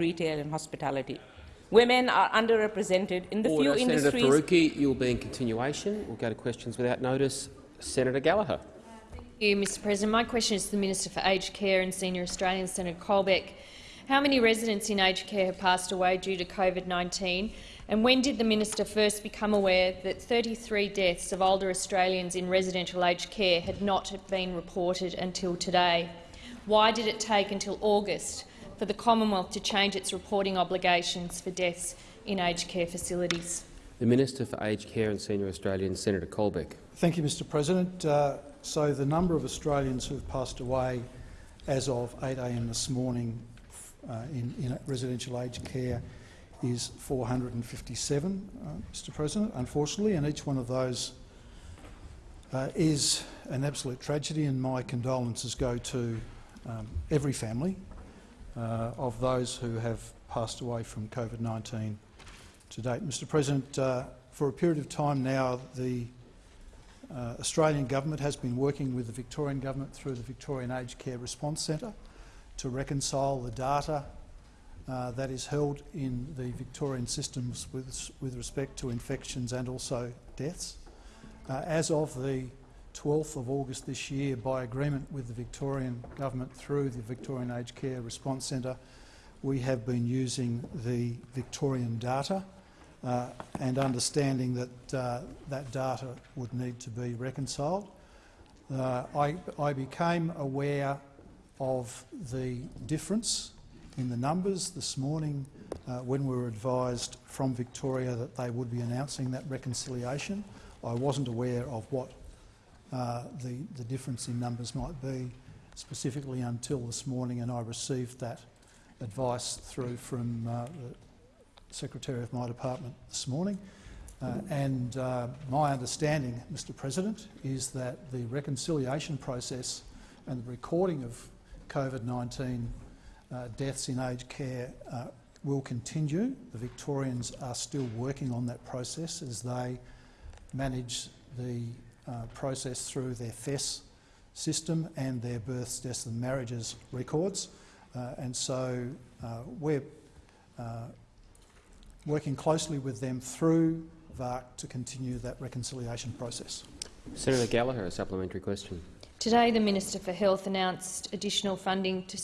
retail and hospitality. Women are underrepresented in the Order. few Senator industries— Faruqi, you'll be in continuation. We'll go to questions without notice. Senator Gallagher. Thank you, Mr President. My question is to the Minister for Aged Care and Senior Australians, Senator Colbeck. How many residents in aged care have passed away due to COVID-19, and when did the minister first become aware that 33 deaths of older Australians in residential aged care had not been reported until today? Why did it take until August for the Commonwealth to change its reporting obligations for deaths in aged care facilities? The Minister for Aged Care and Senior Australians, Senator Colbeck. Thank you, Mr President. Uh, so the number of Australians who have passed away as of 8 a.m. this morning uh, in, in, residential aged care is 457, uh, Mr President, unfortunately, and each one of those uh, is an absolute tragedy, and my condolences go to um, every family uh, of those who have passed away from COVID-19 to date. Mr President, uh, for a period of time now, the uh, Australian government has been working with the Victorian government through the Victorian Aged Care Response Centre to reconcile the data uh, that is held in the Victorian systems with, with respect to infections and also deaths. Uh, as of the 12th of August this year, by agreement with the Victorian Government through the Victorian Aged Care Response Centre, we have been using the Victorian data uh, and understanding that uh, that data would need to be reconciled. Uh, I, I became aware of the difference in the numbers this morning uh, when we were advised from Victoria that they would be announcing that reconciliation. I wasn't aware of what uh, the, the difference in numbers might be specifically until this morning, and I received that advice through from uh, the Secretary of my department this morning. Uh, and uh, my understanding, Mr President, is that the reconciliation process and the recording of COVID-19 uh, deaths in aged care will continue. The Victorians are still working on that process as they manage the uh, process through their PHESS system and their births, deaths and marriages records. Uh, and so uh, we're uh, working closely with them through VARC to continue that reconciliation process. Senator Gallagher, a supplementary question. Today, the Minister for Health announced additional funding to,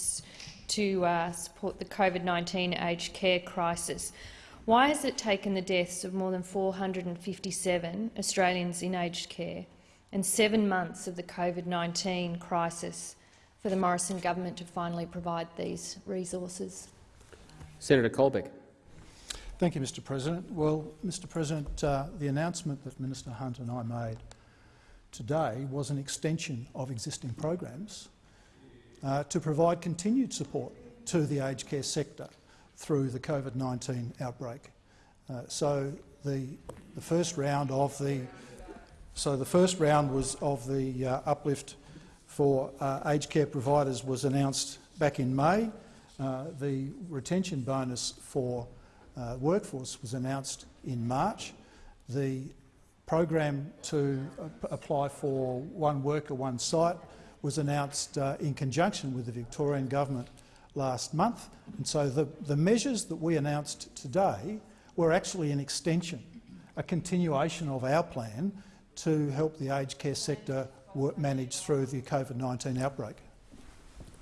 to uh, support the COVID-19 aged care crisis. Why has it taken the deaths of more than 457 Australians in aged care and seven months of the COVID-19 crisis for the Morrison government to finally provide these resources? Senator Colbeck. Thank you, Mr President. Well, Mr President, uh, the announcement that Minister Hunt and I made today was an extension of existing programs uh, to provide continued support to the aged care sector through the COVID-19 outbreak. Uh, so the, the, first round of the so the first round was of the uh, uplift for uh, aged care providers was announced back in May. Uh, the retention bonus for uh, workforce was announced in March. The program to apply for one worker, one site was announced uh, in conjunction with the Victorian government last month. And so the, the measures that we announced today were actually an extension, a continuation of our plan to help the aged care sector manage through the COVID-19 outbreak.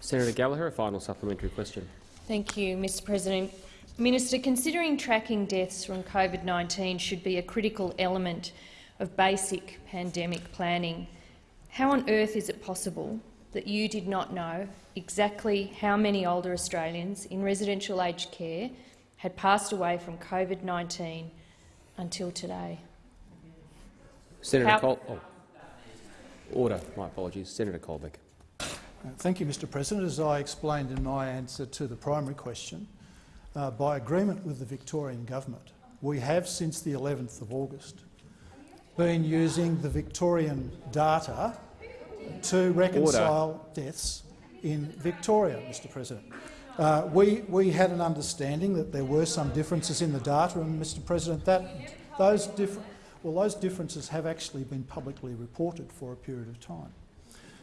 Senator Gallagher, a final supplementary question. Thank you, Mr President. Minister, considering tracking deaths from COVID-19 should be a critical element of basic pandemic planning, how on earth is it possible that you did not know exactly how many older Australians in residential aged care had passed away from COVID-19 until today? Senator how Col oh. Order. My apologies. Senator Colbeck. Uh, thank you, Mr President. As I explained in my answer to the primary question, uh, by agreement with the Victorian government, we have since the 11th of August been using the Victorian data to reconcile Order. deaths in Victoria, Mr President. Uh, we, we had an understanding that there were some differences in the data, and Mr President, that, those, well, those differences have actually been publicly reported for a period of time.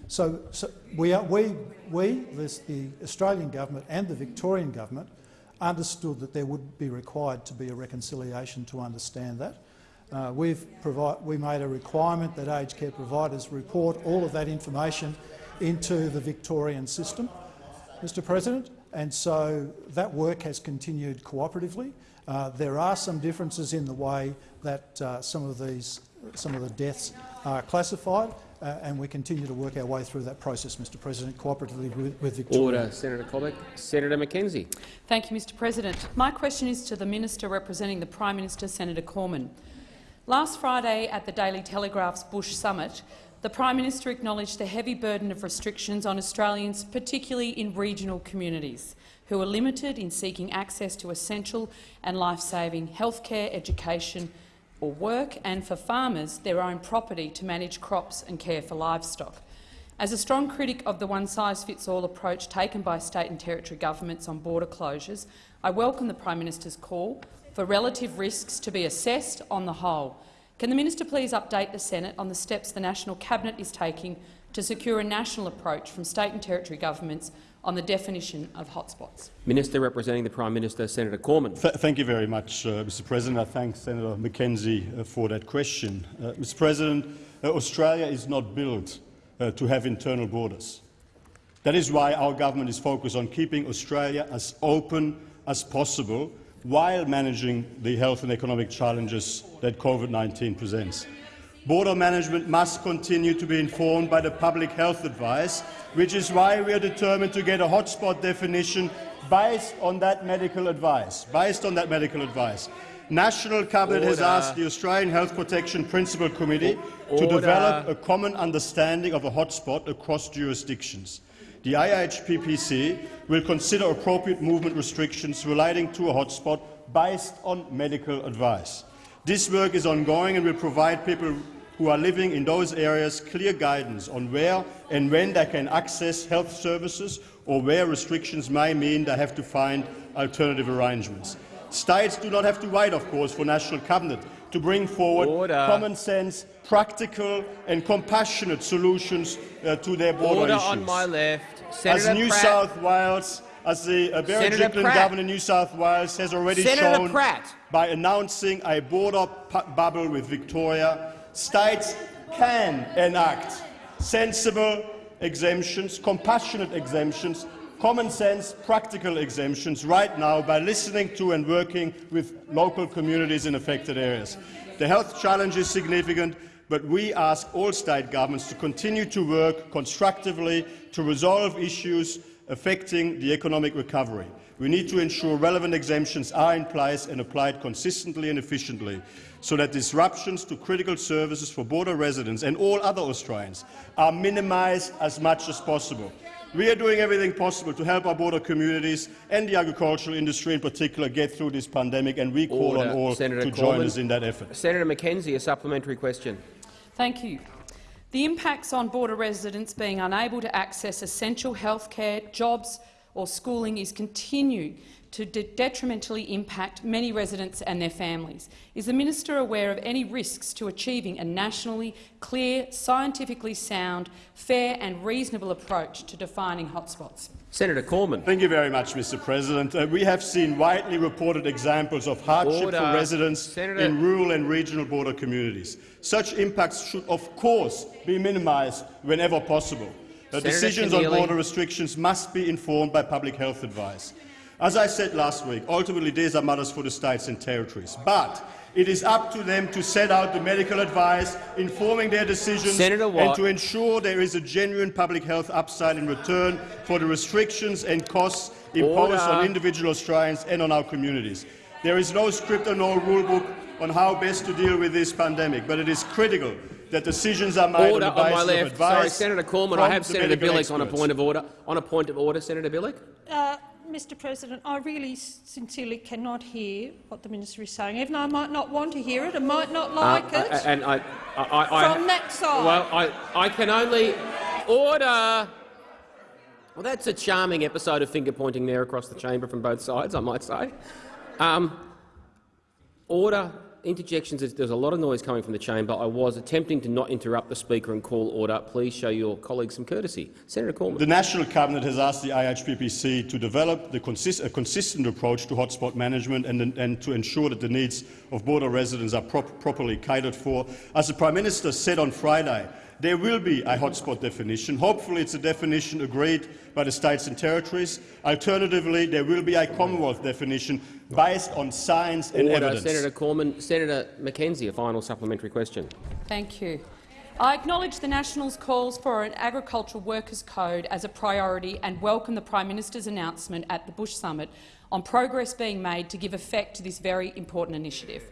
So, so we, are, we, we the Australian government and the Victorian government understood that there would be required to be a reconciliation to understand that. Uh, we've we made a requirement that aged care providers report all of that information into the Victorian system, Mr President, and so that work has continued cooperatively. Uh, there are some differences in the way that uh, some of these some of the deaths are classified, uh, and we continue to work our way through that process, Mr President, cooperatively with, with Victoria. Order, Senator Colbeck. Senator McKenzie. Thank you, Mr President. My question is to the Minister representing the Prime Minister, Senator Cormann. Last Friday at the Daily Telegraph's Bush Summit, the Prime Minister acknowledged the heavy burden of restrictions on Australians, particularly in regional communities, who are limited in seeking access to essential and life-saving healthcare, education or work, and for farmers their own property to manage crops and care for livestock. As a strong critic of the one-size-fits-all approach taken by state and territory governments on border closures, I welcome the Prime Minister's call for relative risks to be assessed on the whole can the minister please update the Senate on the steps the National Cabinet is taking to secure a national approach from state and territory governments on the definition of hotspots? Minister representing the Prime Minister, Senator Cormann. Th thank you very much, uh, Mr President. I thank Senator McKenzie uh, for that question. Uh, Mr President, uh, Australia is not built uh, to have internal borders. That is why our government is focused on keeping Australia as open as possible while managing the health and economic challenges that COVID-19 presents. Border management must continue to be informed by the public health advice, which is why we are determined to get a hotspot definition based on that medical advice. Based on that medical advice. National Cabinet Order. has asked the Australian Health Protection Principal Committee Order. to develop a common understanding of a hotspot across jurisdictions the AHPPC will consider appropriate movement restrictions relating to a hotspot based on medical advice. This work is ongoing and will provide people who are living in those areas clear guidance on where and when they can access health services or where restrictions may mean they have to find alternative arrangements. States do not have to wait, of course, for National Cabinet to bring forward Order. common sense, practical and compassionate solutions uh, to their border Order issues. on my left. Senator as New Pratt. South Wales, as the uh, Berejiklian government in New South Wales has already Senator shown Pratt. by announcing a border bubble with Victoria, states can enact sensible exemptions, compassionate exemptions, common sense, practical exemptions right now by listening to and working with local communities in affected areas. The health challenge is significant, but we ask all state governments to continue to work constructively to resolve issues affecting the economic recovery. We need to ensure relevant exemptions are in place and applied consistently and efficiently so that disruptions to critical services for border residents and all other Australians are minimised as much as possible. We are doing everything possible to help our border communities and the agricultural industry in particular get through this pandemic, and we call Order. on all Senator to Coleman. join us in that effort. Senator McKenzie, a supplementary question. Thank you. The impacts on border residents being unable to access essential health care, jobs or schooling is continuing to de detrimentally impact many residents and their families. Is the minister aware of any risks to achieving a nationally clear, scientifically sound, fair and reasonable approach to defining hotspots? Senator Cormann. Thank you very much, Mr President. Uh, we have seen widely reported examples of hardship Order. for residents Senator. in rural and regional border communities. Such impacts should, of course, be minimised whenever possible. Uh, decisions Keneally. on border restrictions must be informed by public health advice. As I said last week, ultimately these are matters for the states and territories. But it is up to them to set out the medical advice, informing their decisions and to ensure there is a genuine public health upside in return for the restrictions and costs imposed Order. on individual Australians and on our communities. There is no script or no rulebook on how best to deal with this pandemic, but it is critical that decisions are made order on the basis on my left. of advice. Sorry, Senator Cormann. I have Senator Bilyk experts. on a point of order. On a point of order, Senator Bilyk. Uh, Mr President, I really sincerely cannot hear what the minister is saying. Even though I might not want to hear it, I might not like uh, it. And I, I, I, From that side. Well, I, I can only order. Well, that's a charming episode of finger pointing there across the chamber from both sides, I might say. Um, order interjections. There's- a lot of noise coming from the chamber. I was attempting to not interrupt the Speaker and call order. Please show your colleagues some courtesy. Senator Cormann. The National Cabinet has asked the AHPPC to develop consist a consistent approach to hotspot management and, and to ensure that the needs of border residents are prop properly catered for. As the Prime Minister said on Friday, there will be a hotspot definition. Hopefully it's a definition agreed by the states and territories. Alternatively, there will be a Commonwealth definition based on science and Order. evidence. Senator Cormann. Senator McKenzie, a final supplementary question. Thank you. I acknowledge the Nationals' calls for an agricultural workers' code as a priority and welcome the Prime Minister's announcement at the Bush Summit on progress being made to give effect to this very important initiative.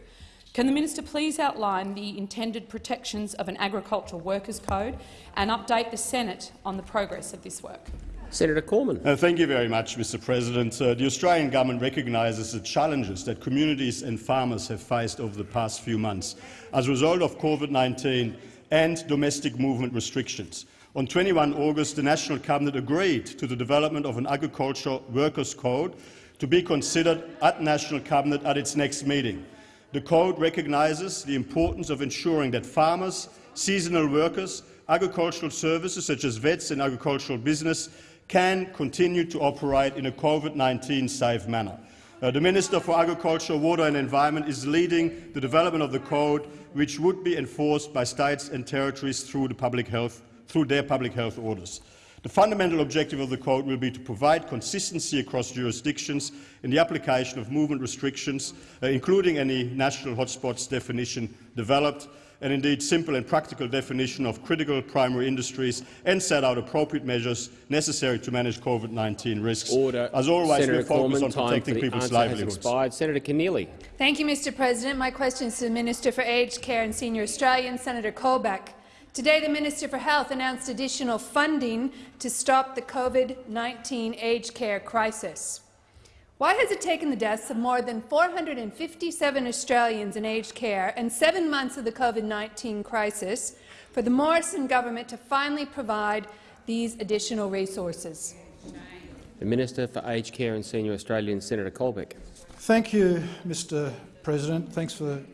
Can the minister please outline the intended protections of an agricultural workers' code and update the Senate on the progress of this work? Senator Cormann. Uh, thank you very much, Mr President. Uh, the Australian government recognises the challenges that communities and farmers have faced over the past few months as a result of COVID-19 and domestic movement restrictions. On 21 August, the National Cabinet agreed to the development of an agricultural workers' code to be considered at National Cabinet at its next meeting. The code recognises the importance of ensuring that farmers, seasonal workers, agricultural services such as vets and agricultural business can continue to operate in a COVID-19 safe manner. Uh, the Minister for Agriculture, Water and Environment is leading the development of the code, which would be enforced by states and territories through, the public health, through their public health orders. The fundamental objective of the Code will be to provide consistency across jurisdictions in the application of movement restrictions, uh, including any national hotspots definition developed, and indeed simple and practical definition of critical primary industries, and set out appropriate measures necessary to manage COVID-19 risks. Order. As always, Senator we're focused on protecting people's answer livelihoods. expired. Senator Keneally. Thank you, Mr President. My question is to the Minister for Aged Care and Senior Australian, Senator Colbeck. Today, the Minister for Health announced additional funding to stop the COVID-19 aged care crisis. Why has it taken the deaths of more than 457 Australians in aged care and seven months of the COVID-19 crisis for the Morrison government to finally provide these additional resources? The Minister for Aged Care and Senior Australians, Senator Colbeck. Thank you, Mr President. Thanks for the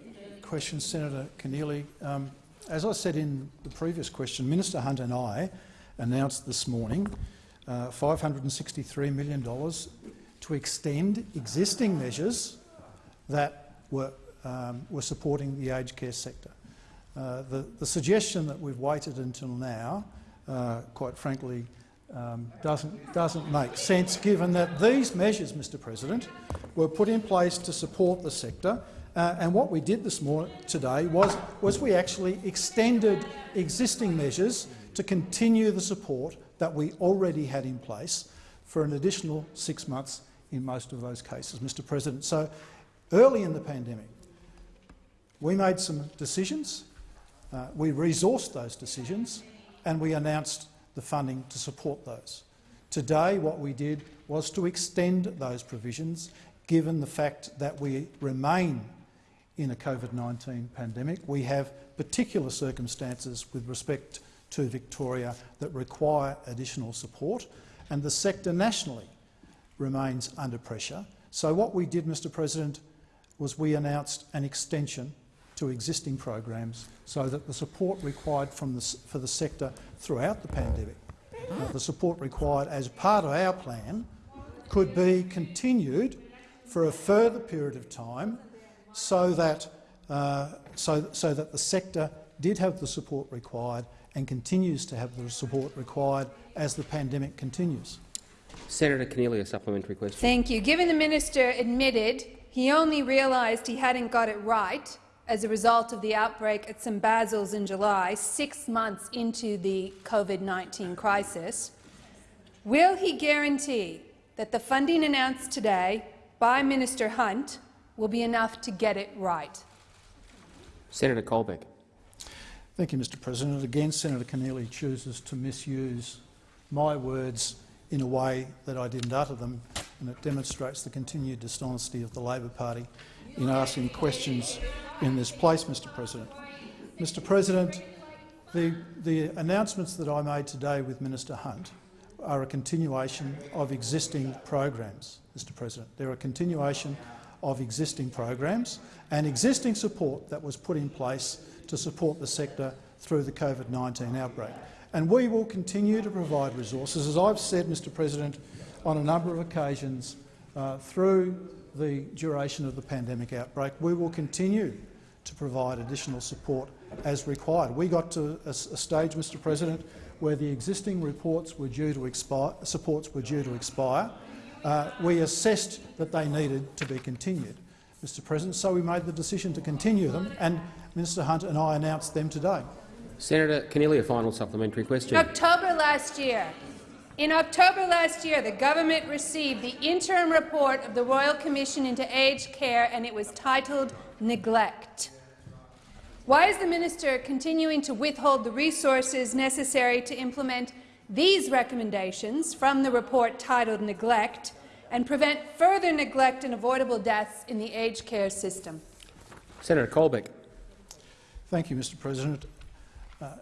question, Senator Keneally. Um, as I said in the previous question, Minister Hunt and I announced this morning uh, $563 million to extend existing measures that were, um, were supporting the aged care sector. Uh, the, the, suggestion that we've waited until now, uh, quite frankly, um, doesn't, doesn't make sense given that these measures, Mr President, were put in place to support the sector uh, and what we did this morning today was, was we actually extended existing measures to continue the support that we already had in place for an additional six months in most of those cases, Mr President. So early in the pandemic, we made some decisions, uh, we resourced those decisions and we announced the funding to support those. Today what we did was to extend those provisions given the fact that we remain in a COVID-19 pandemic. We have particular circumstances with respect to Victoria that require additional support, and the sector nationally remains under pressure. So what we did, Mr President, was we announced an extension to existing programs so that the support required the, for the sector throughout the pandemic, uh, the support required as part of our plan, could be continued for a further period of time so that, uh, so, so that the sector did have the support required and continues to have the support required as the pandemic continues. Senator Keneally, a supplementary question. Thank you. Given the minister admitted he only realised he hadn't got it right as a result of the outbreak at St Basil's in July, six months into the COVID-19 crisis, will he guarantee that the funding announced today by Minister Hunt will be enough to get it right? Senator Colbeck. Thank you, Mr President. Again, Senator Keneally chooses to misuse my words in a way that I didn't utter them, and it demonstrates the continued dishonesty of the Labor Party in asking questions in this place, Mr President. Mr President, the, the announcements that I made today with Minister Hunt are a continuation of existing programs, Mr President. They're a continuation of existing programs and existing support that was put in place to support the sector through the COVID-19 outbreak. And we will continue to provide resources, as I've said, Mr President, on a number of occasions uh, through the duration of the pandemic outbreak. We will continue to provide additional support as required. We got to a, a stage, Mr President, where the existing reports were due to expire, supports were due to expire. Uh, we assessed that they needed to be continued, Mr President, so we made the decision to continue them, and Minister Hunt and I announced them today. Senator Keneally, a final supplementary question. In October last year, in October last year, the government received the interim report of the Royal Commission into Aged Care, and it was titled Neglect. Why is the minister continuing to withhold the resources necessary to implement these recommendations from the report titled Neglect and prevent further neglect and avoidable deaths in the aged care system? Senator Colbeck. Thank you, Mr President. Uh,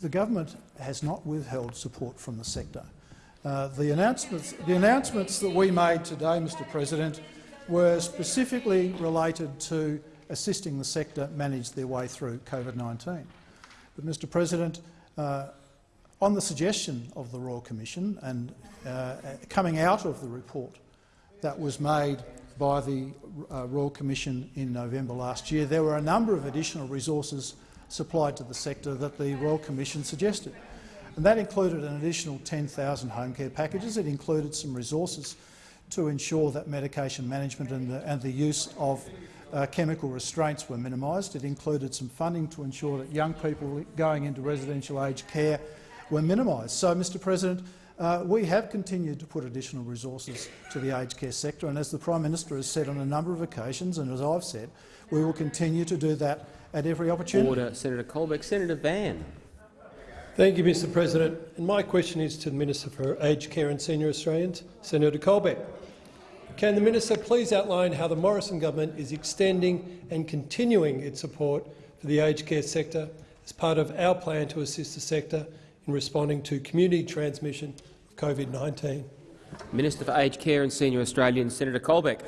the government has not withheld support from the sector. Uh, the, announcements, the announcements that we made today, Mr President, were specifically related to assisting the sector manage their way through COVID-19. But, Mr President, uh, on the suggestion of the Royal Commission and uh, coming out of the report that was made by the uh, Royal Commission in November last year, there were a number of additional resources supplied to the sector that the Royal Commission suggested. And that included an additional 10,000 home care packages. It included some resources to ensure that medication management and the, and the use of uh, chemical restraints were minimised. It included some funding to ensure that young people going into residential aged care were minimised. So, Mr President, uh, we have continued to put additional resources to the aged care sector, and as the Prime Minister has said on a number of occasions, and as I've said, we will continue to do that at every opportunity. Order. Senator Colbeck. Senator Van. Thank you, Mr President. And my question is to the Minister for Aged Care and Senior Australians, Senator Colbeck. Can the minister please outline how the Morrison government is extending and continuing its support for the aged care sector as part of our plan to assist the sector in responding to community transmission of COVID-19? Minister for Aged Care and Senior Australians, Senator Colbeck.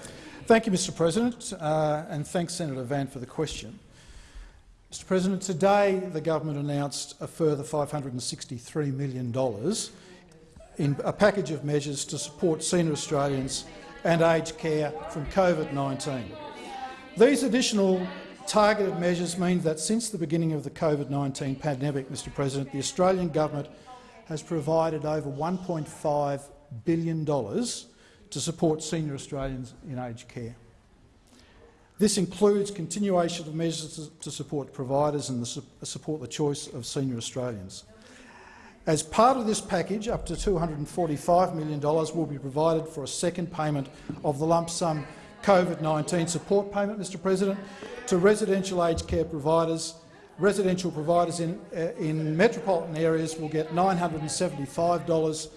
Thank you, Mr President, uh, and thanks Senator Van for the question. Mr President, today the government announced a further $563 million in a package of measures to support senior Australians and aged care from COVID-19. These additional targeted measures mean that since the beginning of the COVID-19 pandemic, Mr President, the Australian government has provided over $1.5 billion to support senior Australians in aged care. This includes continuation of measures to support providers and support the choice of senior Australians. As part of this package, up to $245 million will be provided for a second payment of the lump sum COVID-19 support payment, Mr President, to residential aged care providers. Residential providers in, uh, in metropolitan areas will get $975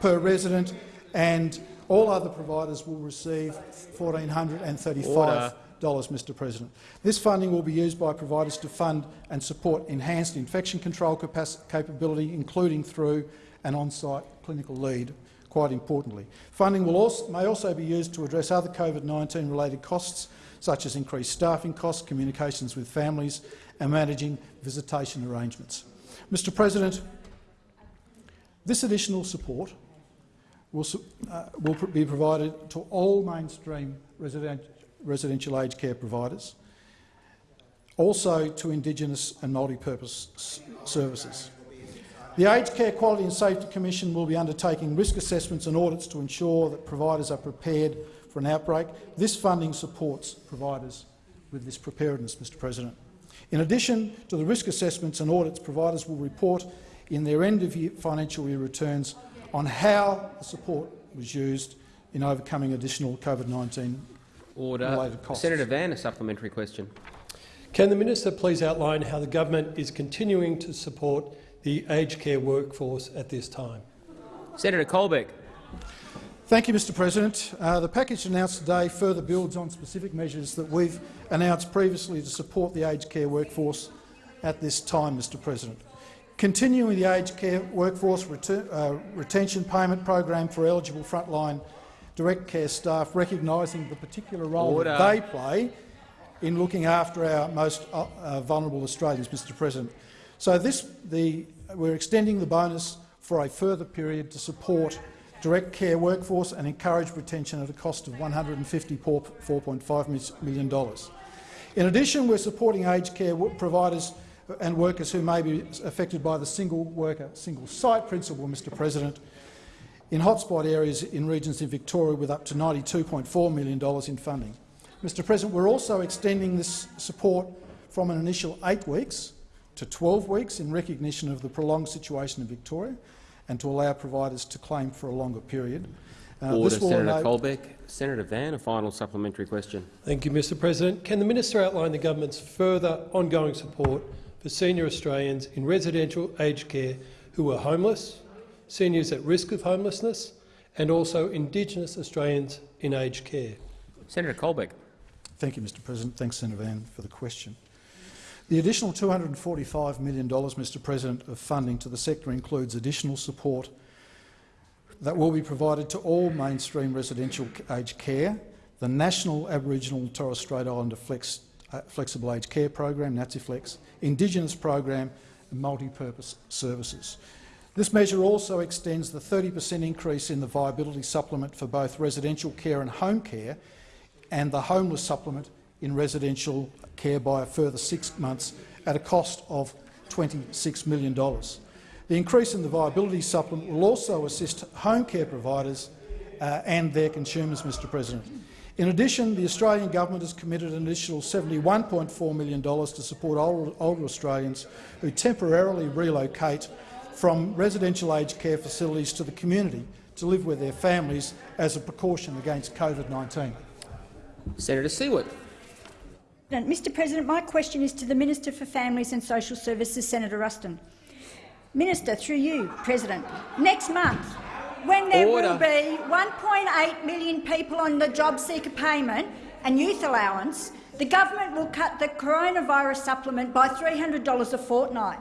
per resident, and all other providers will receive $1,435 Mr President. This funding will be used by providers to fund and support enhanced infection control capability, including through an on-site clinical lead, quite importantly. Funding also, may also be used to address other COVID-19 related costs, such as increased staffing costs, communications with families and managing visitation arrangements. Mr President, this additional support will, uh, will be provided to all mainstream residential residential aged care providers, also to Indigenous and multi-purpose services. The Aged Care Quality and Safety Commission will be undertaking risk assessments and audits to ensure that providers are prepared for an outbreak. This funding supports providers with this preparedness, Mr President. In addition to the risk assessments and audits, providers will report in their end-of-year financial year returns on how the support was used in overcoming additional COVID-19 Order. Senator Van, a supplementary question. Can the minister please outline how the government is continuing to support the aged care workforce at this time? Senator Colbeck. Thank you, Mr President. Uh, the package announced today further builds on specific measures that we've announced previously to support the aged care workforce at this time, Mr President. Continuing the aged care workforce uh, retention payment program for eligible frontline direct care staff recognising the particular role Order. that they play in looking after our most uh, uh, vulnerable Australians, Mr President. So this, the, we're extending the bonus for a further period to support direct care workforce and encourage retention at a cost of $154.5 million. In addition, we're supporting aged care providers and workers who may be affected by the single worker, single site principle, Mr President, in hotspot areas in regions in Victoria with up to $92.4 million in funding. Mr President, we're also extending this support from an initial eight weeks to 12 weeks in recognition of the prolonged situation in Victoria and to allow providers to claim for a longer period. Uh, Order, this will Senator enable- Colbeck. Senator Van, a final supplementary question. Thank you, Mr President. Can the minister outline the government's further ongoing support for senior Australians in residential aged care who are homeless, seniors at risk of homelessness and also Indigenous Australians in aged care? Senator Colbeck. Thank you, Mr President. Thanks, Senator Van, for the question. The additional $245 million, Mr President, of funding to the sector includes additional support that will be provided to all mainstream residential aged care, the National Aboriginal and Torres Strait Islander Flex, uh, Flexible Aged Care Program, NATSIFLEX, Indigenous Program and multi-purpose services. This measure also extends the 30 per cent increase in the viability supplement for both residential care and home care and the homeless supplement in residential care by a further six months at a cost of $26 million. The increase in the viability supplement will also assist home care providers uh, and their consumers, Mr President. In addition, the Australian government has committed an additional $71.4 million to support older, older Australians who temporarily relocate from residential aged care facilities to the community to live with their families as a precaution against COVID-19. Senator Siewert. Mr President, my question is to the Minister for Families and Social Services, Senator Ruston. Minister, through you, President, next month, when there Order. will be 1.8 million people on the job seeker payment and youth allowance, the government will cut the coronavirus supplement by $300 a fortnight.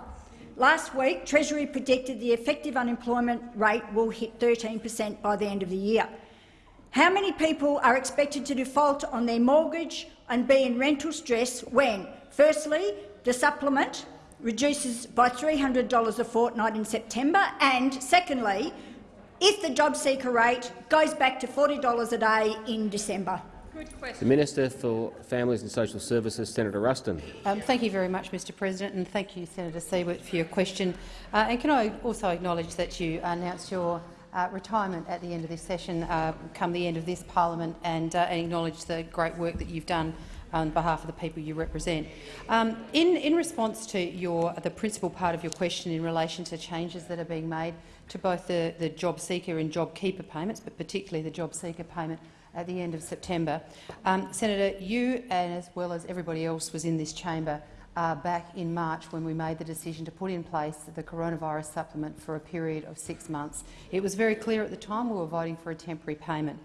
Last week, Treasury predicted the effective unemployment rate will hit 13 per cent by the end of the year. How many people are expected to default on their mortgage and be in rental stress when, firstly, the supplement reduces by $300 a fortnight in September, and secondly, if the job seeker rate goes back to $40 a day in December? The Minister for Families and Social Services, Senator Ruston. Um, thank you very much, Mr President, and thank you, Senator Siewert, for your question. Uh, and can I also acknowledge that you announced your uh, retirement at the end of this session, uh, come the end of this parliament, and, uh, and acknowledge the great work that you've done on behalf of the people you represent. Um, in, in response to your, the principal part of your question in relation to changes that are being made to both the, the job seeker and job keeper payments, but particularly the job seeker payment at the end of September, um, Senator, you and as well as everybody else was in this chamber uh, back in March when we made the decision to put in place the coronavirus supplement for a period of six months. It was very clear at the time we were voting for a temporary payment.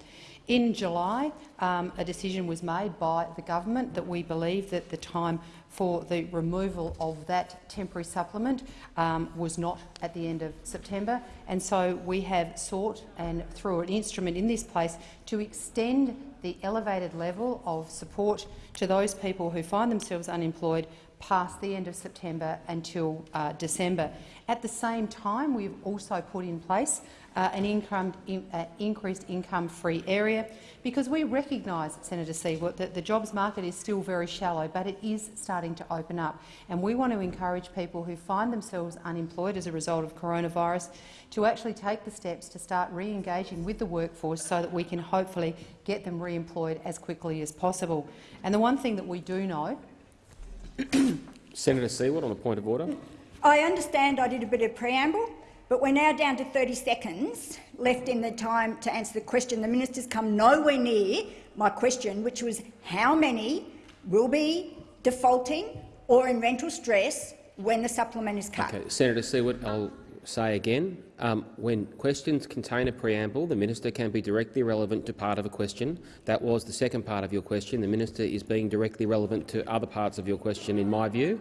In July, um, a decision was made by the government that we believe that the time for the removal of that temporary supplement um, was not at the end of September, and so we have sought, and through an instrument in this place, to extend the elevated level of support to those people who find themselves unemployed past the end of September until uh, December. At the same time, we've also put in place uh, an income, in, uh, increased income-free area because we recognise, Senator Siewert, that the jobs market is still very shallow, but it is starting to open up. And we want to encourage people who find themselves unemployed as a result of coronavirus to actually take the steps to start re-engaging with the workforce so that we can hopefully get them re-employed as quickly as possible. And the one thing that we do know Senator Siewert on a point of order. I understand I did a bit of preamble, but we're now down to 30 seconds left in the time to answer the question. The minister's come nowhere near my question, which was how many will be defaulting or in rental stress when the supplement is cut. Okay, Senator Siewert, I'll say again, um, when questions contain a preamble, the minister can be directly relevant to part of a question. That was the second part of your question. The minister is being directly relevant to other parts of your question, in my view.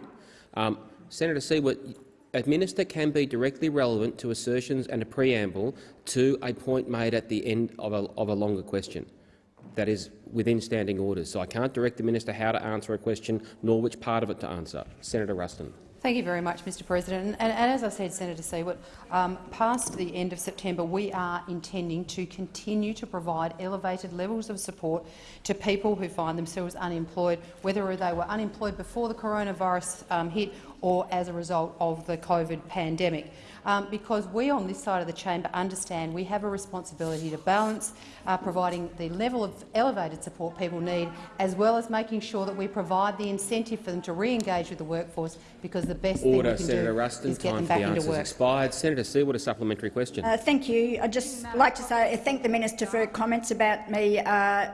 Um, Senator Siewert, A minister can be directly relevant to assertions and a preamble to a point made at the end of a, of a longer question. That is within standing orders. So I can't direct the minister how to answer a question nor which part of it to answer. Senator Ruston. Thank you very much, Mr President. And, and as I said, Senator Siewert, um, past the end of September, we are intending to continue to provide elevated levels of support to people who find themselves unemployed, whether they were unemployed before the coronavirus um, hit or as a result of the COVID pandemic um, because we on this side of the chamber understand we have a responsibility to balance uh, providing the level of elevated support people need, as well as making sure that we provide the incentive for them to re-engage with the workforce, because the best Order, thing we can Senator do Ruston. is get Time them back the into work. expired. Senator Siewert, a supplementary question. Uh, thank you. I'd just like to say uh, thank the minister for her comments about me uh,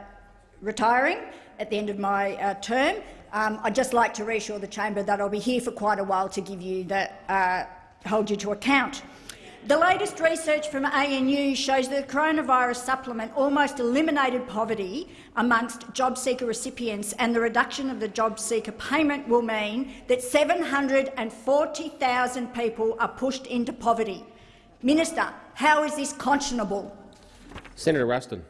retiring at the end of my uh, term. Um, I'd just like to reassure the chamber that I'll be here for quite a while to give you that, uh, hold you to account. The latest research from ANU shows that the coronavirus supplement almost eliminated poverty amongst job seeker recipients, and the reduction of the job seeker payment will mean that 740,000 people are pushed into poverty. Minister, how is this conscionable? Senator Ruston.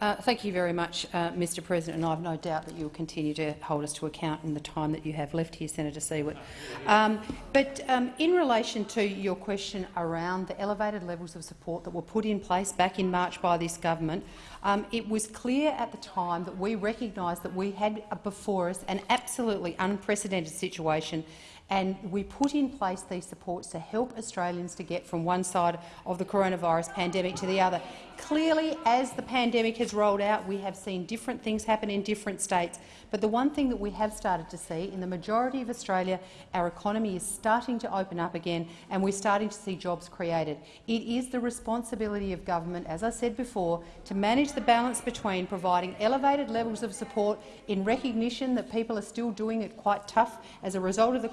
Uh, thank you very much, uh, Mr President, and I have no doubt that you will continue to hold us to account in the time that you have left here, Senator Siewert. Um, but um, in relation to your question around the elevated levels of support that were put in place back in March by this government, um, it was clear at the time that we recognised that we had before us an absolutely unprecedented situation and we put in place these supports to help Australians to get from one side of the coronavirus pandemic to the other. Clearly, as the pandemic has rolled out, we have seen different things happen in different states, but the one thing that we have started to see in the majority of Australia, our economy is starting to open up again and we're starting to see jobs created. It is the responsibility of government, as I said before, to manage the balance between providing elevated levels of support in recognition that people are still doing it quite tough as a result of the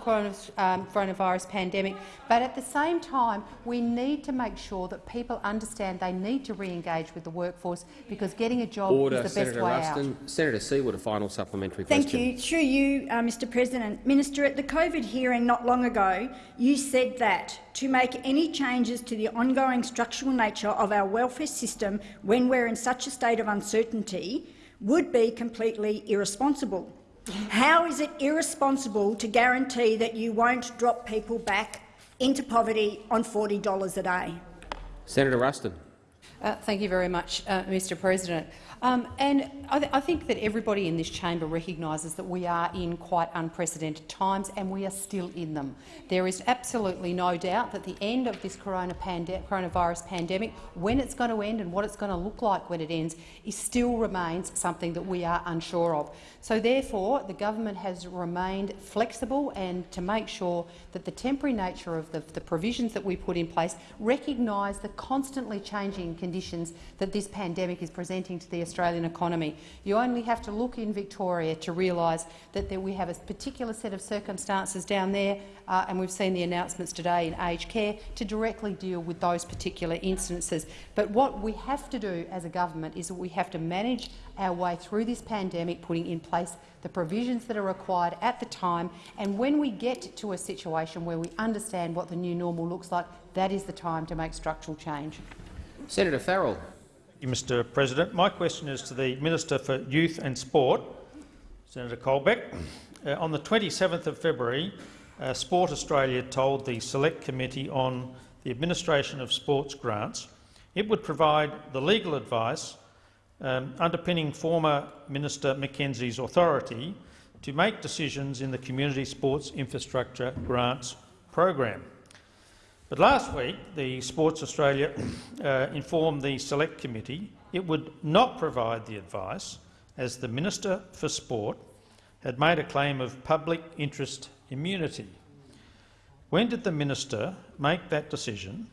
um, coronavirus pandemic, but at the same time we need to make sure that people understand they need to re-engage with the workforce because getting a job Order, is the Senator best way Ruston. out. Senator Siewert, a final supplementary Thank question. Thank you. Through you, uh, Mr President. Minister, at the COVID hearing not long ago, you said that to make any changes to the ongoing structural nature of our welfare system when we're in such a state of uncertainty would be completely irresponsible. How is it irresponsible to guarantee that you won't drop people back into poverty on $40 a day? Senator Ruston. Uh, thank you very much, uh, Mr President. Um, and I, th I, think that everybody in this chamber recognises that we are in quite unprecedented times and we are still in them. There is absolutely no doubt that the end of this corona pande coronavirus pandemic, when it's going to end and what it's going to look like when it ends, is still remains something that we are unsure of. So therefore, the government has remained flexible and to make sure that the temporary nature of the, the provisions that we put in place recognise the constantly changing conditions that this pandemic is presenting to the Australian economy. You only have to look in Victoria to realise that there we have a particular set of circumstances down there, uh, and we've seen the announcements today in aged care to directly deal with those particular instances. But what we have to do as a government is that we have to manage our way through this pandemic, putting in place the provisions that are required at the time, and when we get to a situation where we understand what the new normal looks like, that is the time to make structural change. Senator Farrell. Mr President. My question is to the Minister for Youth and Sport, Senator Colbeck. Uh, on the 27th of February, uh, Sport Australia told the Select Committee on the Administration of Sports Grants it would provide the legal advice um, underpinning former Minister McKenzie's authority to make decisions in the Community Sports Infrastructure Grants program. But last week, the Sports Australia uh, informed the Select Committee it would not provide the advice as the Minister for Sport had made a claim of public interest immunity. When did the minister make that decision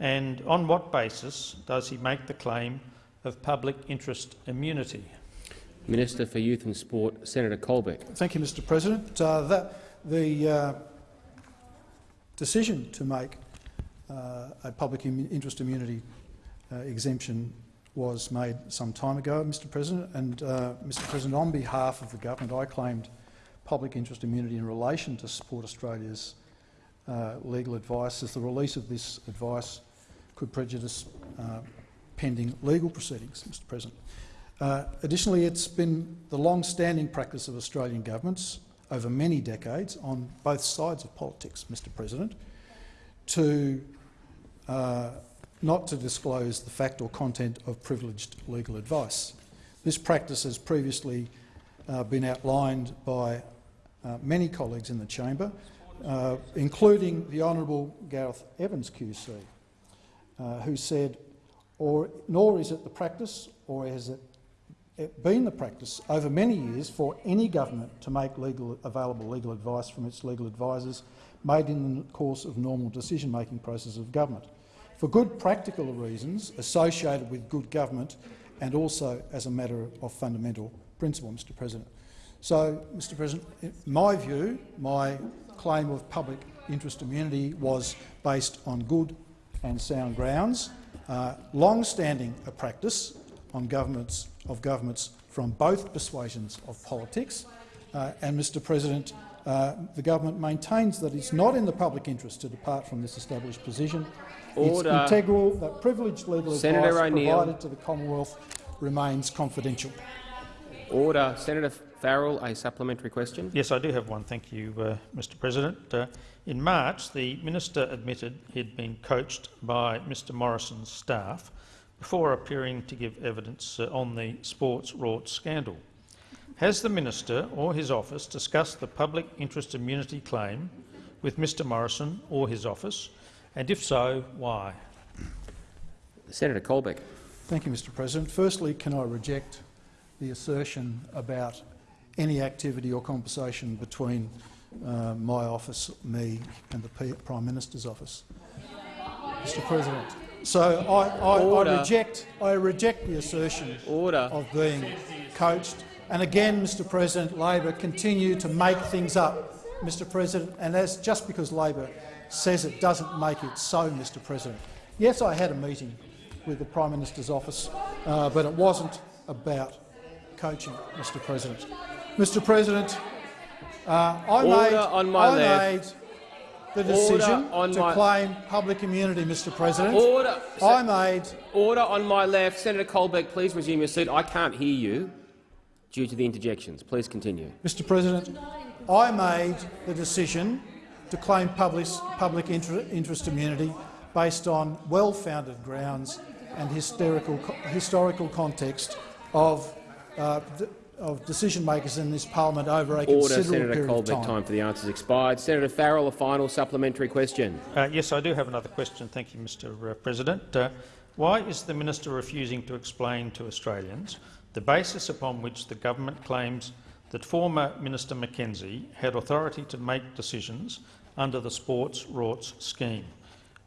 and on what basis does he make the claim of public interest immunity? Minister for Youth and Sport, Senator Colbeck. Thank you, Mr President. Uh, that, the uh, decision to make a public interest immunity uh, exemption was made some time ago, Mr President. And, uh, Mr President, on behalf of the government, I claimed public interest immunity in relation to Sport Australia's uh, legal advice, as the release of this advice could prejudice uh, pending legal proceedings, Mr President. Uh, additionally, it's been the long-standing practice of Australian governments over many decades on both sides of politics, Mr President, to uh, not to disclose the fact or content of privileged legal advice. This practice has previously uh, been outlined by uh, many colleagues in the chamber, uh, including the Honourable Gareth Evans QC, uh, who said, or, nor is it the practice, or has it been the practice over many years for any government to make legal, available legal advice from its legal advisers made in the course of normal decision-making processes of government, for good practical reasons associated with good government and also as a matter of fundamental principle, Mr President. So, Mr President, in my view, my claim of public interest immunity was based on good and sound grounds, uh, long-standing a practice on governments of governments from both persuasions of politics, uh, and Mr President, uh, the government maintains that it's not in the public interest to depart from this established position. Order. It's integral that privileged legal Senator advice O'Neill. provided to the Commonwealth remains confidential. Order. Senator Farrell, a supplementary question. Yes, I do have one. Thank you, uh, Mr President. Uh, in March, the minister admitted he'd been coached by Mr Morrison's staff before appearing to give evidence uh, on the sports rorts scandal. Has the minister or his office discussed the public interest immunity claim with Mr Morrison or his office, and if so, why? Senator Colbeck. Thank you, Mr President. Firstly, can I reject the assertion about any activity or conversation between uh, my office, me and the P Prime Minister's office? Mr President. So I, I, I, reject, I reject the assertion Order. of being coached. And again, Mr President, Labor continue to make things up, Mr President, and as just because Labor says it doesn't make it so, Mr President. Yes, I had a meeting with the Prime Minister's office, uh, but it wasn't about coaching, Mr President. Mr President, uh, I, made, on my I made the decision on to my- claim public immunity, Mr President. Order. I made Order on my left. Senator Colbeck, please resume your seat. I can't hear you due to the interjections. Please continue. Mr President, I made the decision to claim public, public interest immunity based on well-founded grounds and hysterical, historical context of, uh, of decision-makers in this parliament over a Order. considerable Senator period of Colbeck, time. time for the answers expired. Senator Farrell, a final supplementary question. Uh, yes, I do have another question. Thank you, Mr uh, President. Uh, why is the minister refusing to explain to Australians the basis upon which the government claims that former Minister McKenzie had authority to make decisions under the Sports Rorts scheme?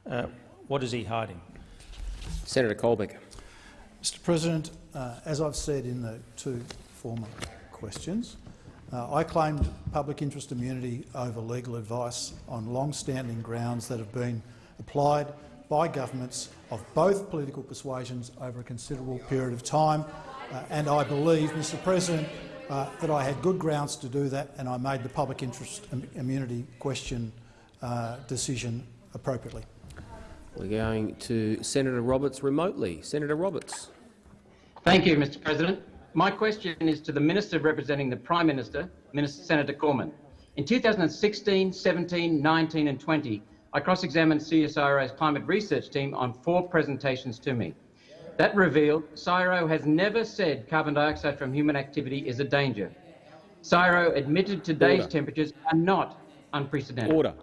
Uh, what is he hiding? Senator Colbeck. Mr President, uh, as I've said in the two former questions, uh, I claimed public interest immunity over legal advice on long-standing grounds that have been applied by governments of both political persuasions over a considerable period of time, uh, and I believe, Mr President, uh, that I had good grounds to do that, and I made the public interest immunity question uh, decision appropriately. We're going to Senator Roberts remotely. Senator Roberts. Thank you, Mr President. My question is to the Minister representing the Prime Minister, Minister Senator Cormann. In 2016, 17, 19 and 20, I cross-examined CSIRO's climate research team on four presentations to me. That revealed CSIRO has never said carbon dioxide from human activity is a danger. CSIRO admitted today's Order. temperatures are not unprecedented. Order.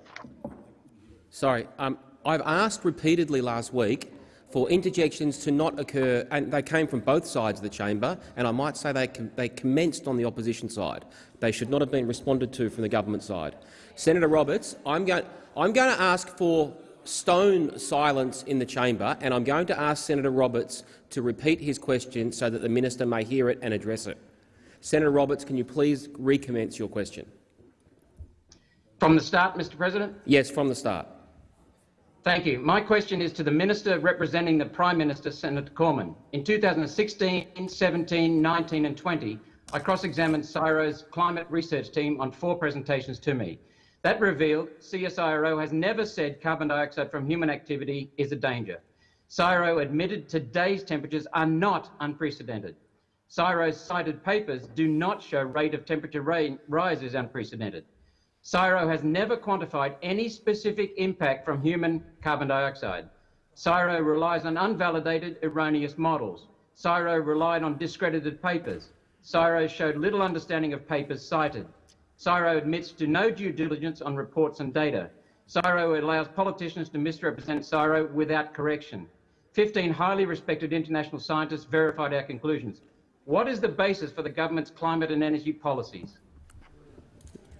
Sorry, um, I've asked repeatedly last week for interjections to not occur, and they came from both sides of the chamber, and I might say they, com they commenced on the opposition side. They should not have been responded to from the government side. Senator Roberts, I'm going, I'm going to ask for stone silence in the chamber, and I'm going to ask Senator Roberts to repeat his question so that the minister may hear it and address it. Senator Roberts, can you please recommence your question? From the start, Mr President? Yes, from the start. Thank you. My question is to the Minister representing the Prime Minister, Senator Cormann. In 2016, 17, 19 and 20, I cross-examined CSIRO's climate research team on four presentations to me. That revealed CSIRO has never said carbon dioxide from human activity is a danger. CSIRO admitted today's temperatures are not unprecedented. CSIRO's cited papers do not show rate of temperature rise is unprecedented. CSIRO has never quantified any specific impact from human carbon dioxide. CSIRO relies on unvalidated, erroneous models. CSIRO relied on discredited papers. CSIRO showed little understanding of papers cited. CSIRO admits to no due diligence on reports and data. CSIRO allows politicians to misrepresent CSIRO without correction. 15 highly respected international scientists verified our conclusions. What is the basis for the government's climate and energy policies?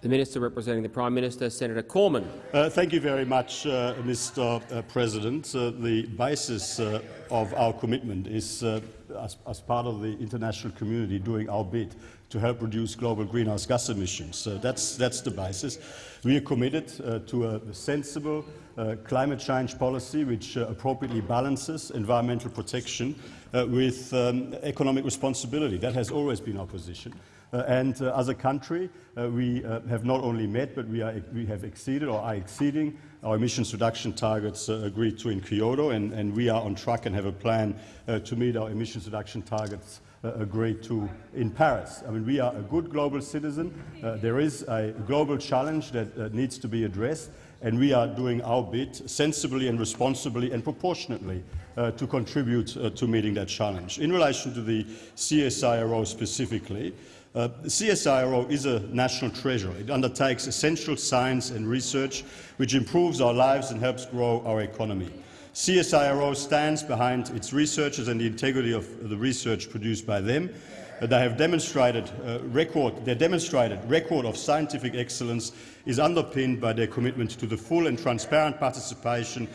The Minister representing the Prime Minister, Senator Cormann. Uh, thank you very much, uh, Mr uh, President. Uh, the basis uh, of our commitment is, as, as, part of the international community, doing our bit to help reduce global greenhouse gas emissions. that's, that's the basis. We are committed to a sensible climate change policy which appropriately balances environmental protection with um, economic responsibility. That has always been our position. Uh, and uh, as a country, uh, we have not only met, but we, are, we have exceeded or are exceeding our emissions reduction targets agreed to in Kyoto, and, and, we are on track and have a plan to meet our emissions reduction targets agreed to in Paris. I mean, we are a good global citizen. Uh, there is a global challenge that uh, needs to be addressed, and we are doing our bit sensibly and responsibly and proportionately uh, to contribute to meeting that challenge. In relation to the CSIRO specifically, uh, CSIRO is a national treasure. It undertakes essential science and research which improves our lives and helps grow our economy. CSIRO stands behind its researchers and the integrity of the research produced by them. Uh, they have demonstrated uh, record, their demonstrated record of scientific excellence is underpinned by their commitment to the full and transparent participation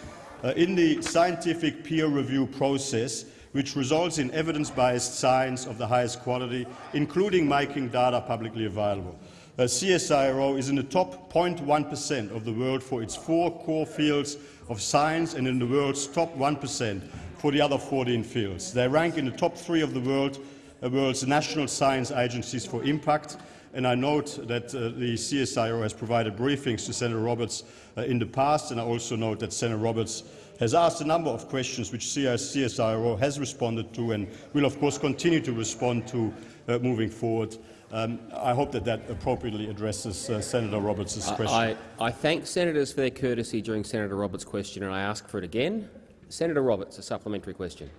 uh, in the scientific peer review process which results in evidence-based science of the highest quality, including making data publicly available. Uh, CSIRO is in the top 0.1% of the world for its four core fields of science and in the world's top 1% for the other 14 fields. They rank in the top three of the world, uh, world's national science agencies for impact, and I note that uh, the CSIRO has provided briefings to Senator Roberts uh, in the past, and I also note that Senator Roberts has asked a number of questions which CSIRO has responded to and will of course continue to respond to uh, moving forward. Um, I hope that that appropriately addresses uh, Senator Roberts' question. I, I, thank senators for their courtesy during Senator Roberts' question, and I ask for it again. Senator Roberts, a supplementary question.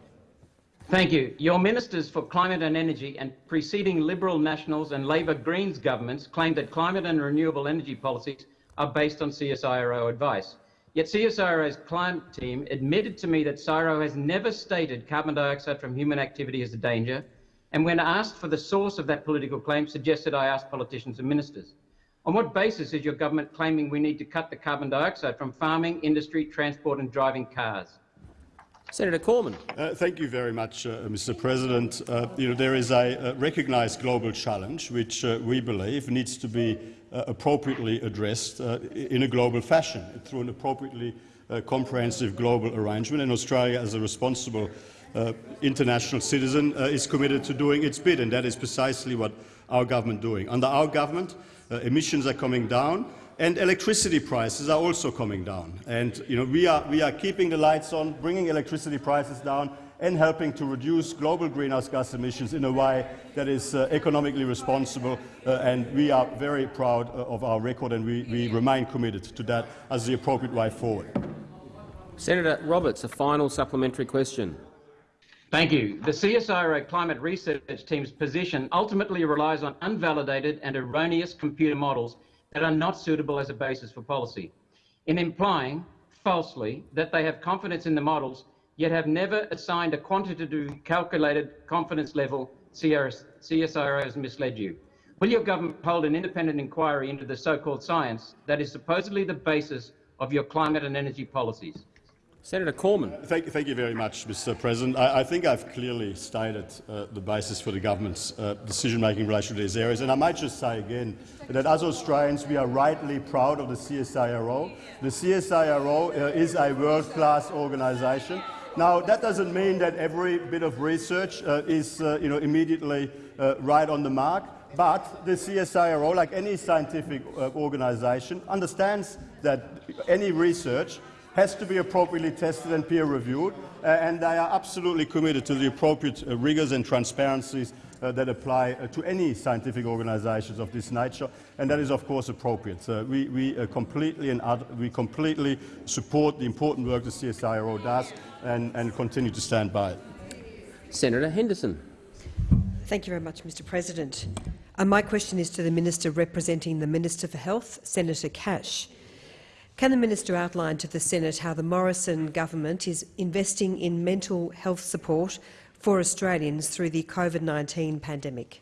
Thank you. Your ministers for climate and energy and preceding Liberal Nationals and Labor Greens governments claimed that climate and renewable energy policies are based on CSIRO advice. Yet CSIRO's climate team admitted to me that CSIRO has never stated carbon dioxide from human activity is a danger, and when asked for the source of that political claim, suggested I ask politicians and ministers. On what basis is your government claiming we need to cut the carbon dioxide from farming, industry, transport and driving cars? Senator Cormann. Uh, thank you very much, uh, Mr. President. Uh, you know, there is a, recognised global challenge which uh, we believe needs to be uh, appropriately addressed uh, in a global fashion through an appropriately comprehensive global arrangement. And Australia, as a responsible international citizen, is committed to doing its bit, and that is precisely what our government is doing. Under our government, emissions are coming down, and electricity prices are also coming down. And you know, we, are, we are keeping the lights on, bringing electricity prices down and helping to reduce global greenhouse gas emissions in a way that is uh, economically responsible. Uh, and we are very proud uh, of our record and we, we remain committed to that as the appropriate way forward. Senator Roberts, a final supplementary question. Thank you. The CSIRO climate research team's position ultimately relies on unvalidated and erroneous computer models that are not suitable as a basis for policy, in implying, falsely, that they have confidence in the models, yet have never assigned a quantitative calculated confidence level CSIRO has misled you. Will your government hold an independent inquiry into the so-called science that is supposedly the basis of your climate and energy policies? Senator Cormann. Thank, thank, you very much, Mr. President. I, I think I've clearly stated uh, the basis for the government's uh, decision-making in relation to these areas. And I might just say again that as Australians we are rightly proud of the CSIRO. The CSIRO uh, is a world-class organisation. Now, that doesn't mean that every bit of research uh, is uh, you know, immediately uh, right on the mark. but the CSIRO, like any scientific organisation, understands that any research has to be appropriately tested and peer-reviewed, uh, and they are absolutely committed to the appropriate uh, rigours and transparencies uh, that apply uh, to any scientific organisations of this nature, and that is, of course, appropriate. So we, we, uh, completely and we completely support the important work the CSIRO does and, and continue to stand by it. Senator Henderson. Thank you very much, Mr President. Uh, my question is to the Minister representing the Minister for Health, Senator Cash. Can the minister outline to the Senate how the Morrison government is investing in mental health support for Australians through the COVID-19 pandemic?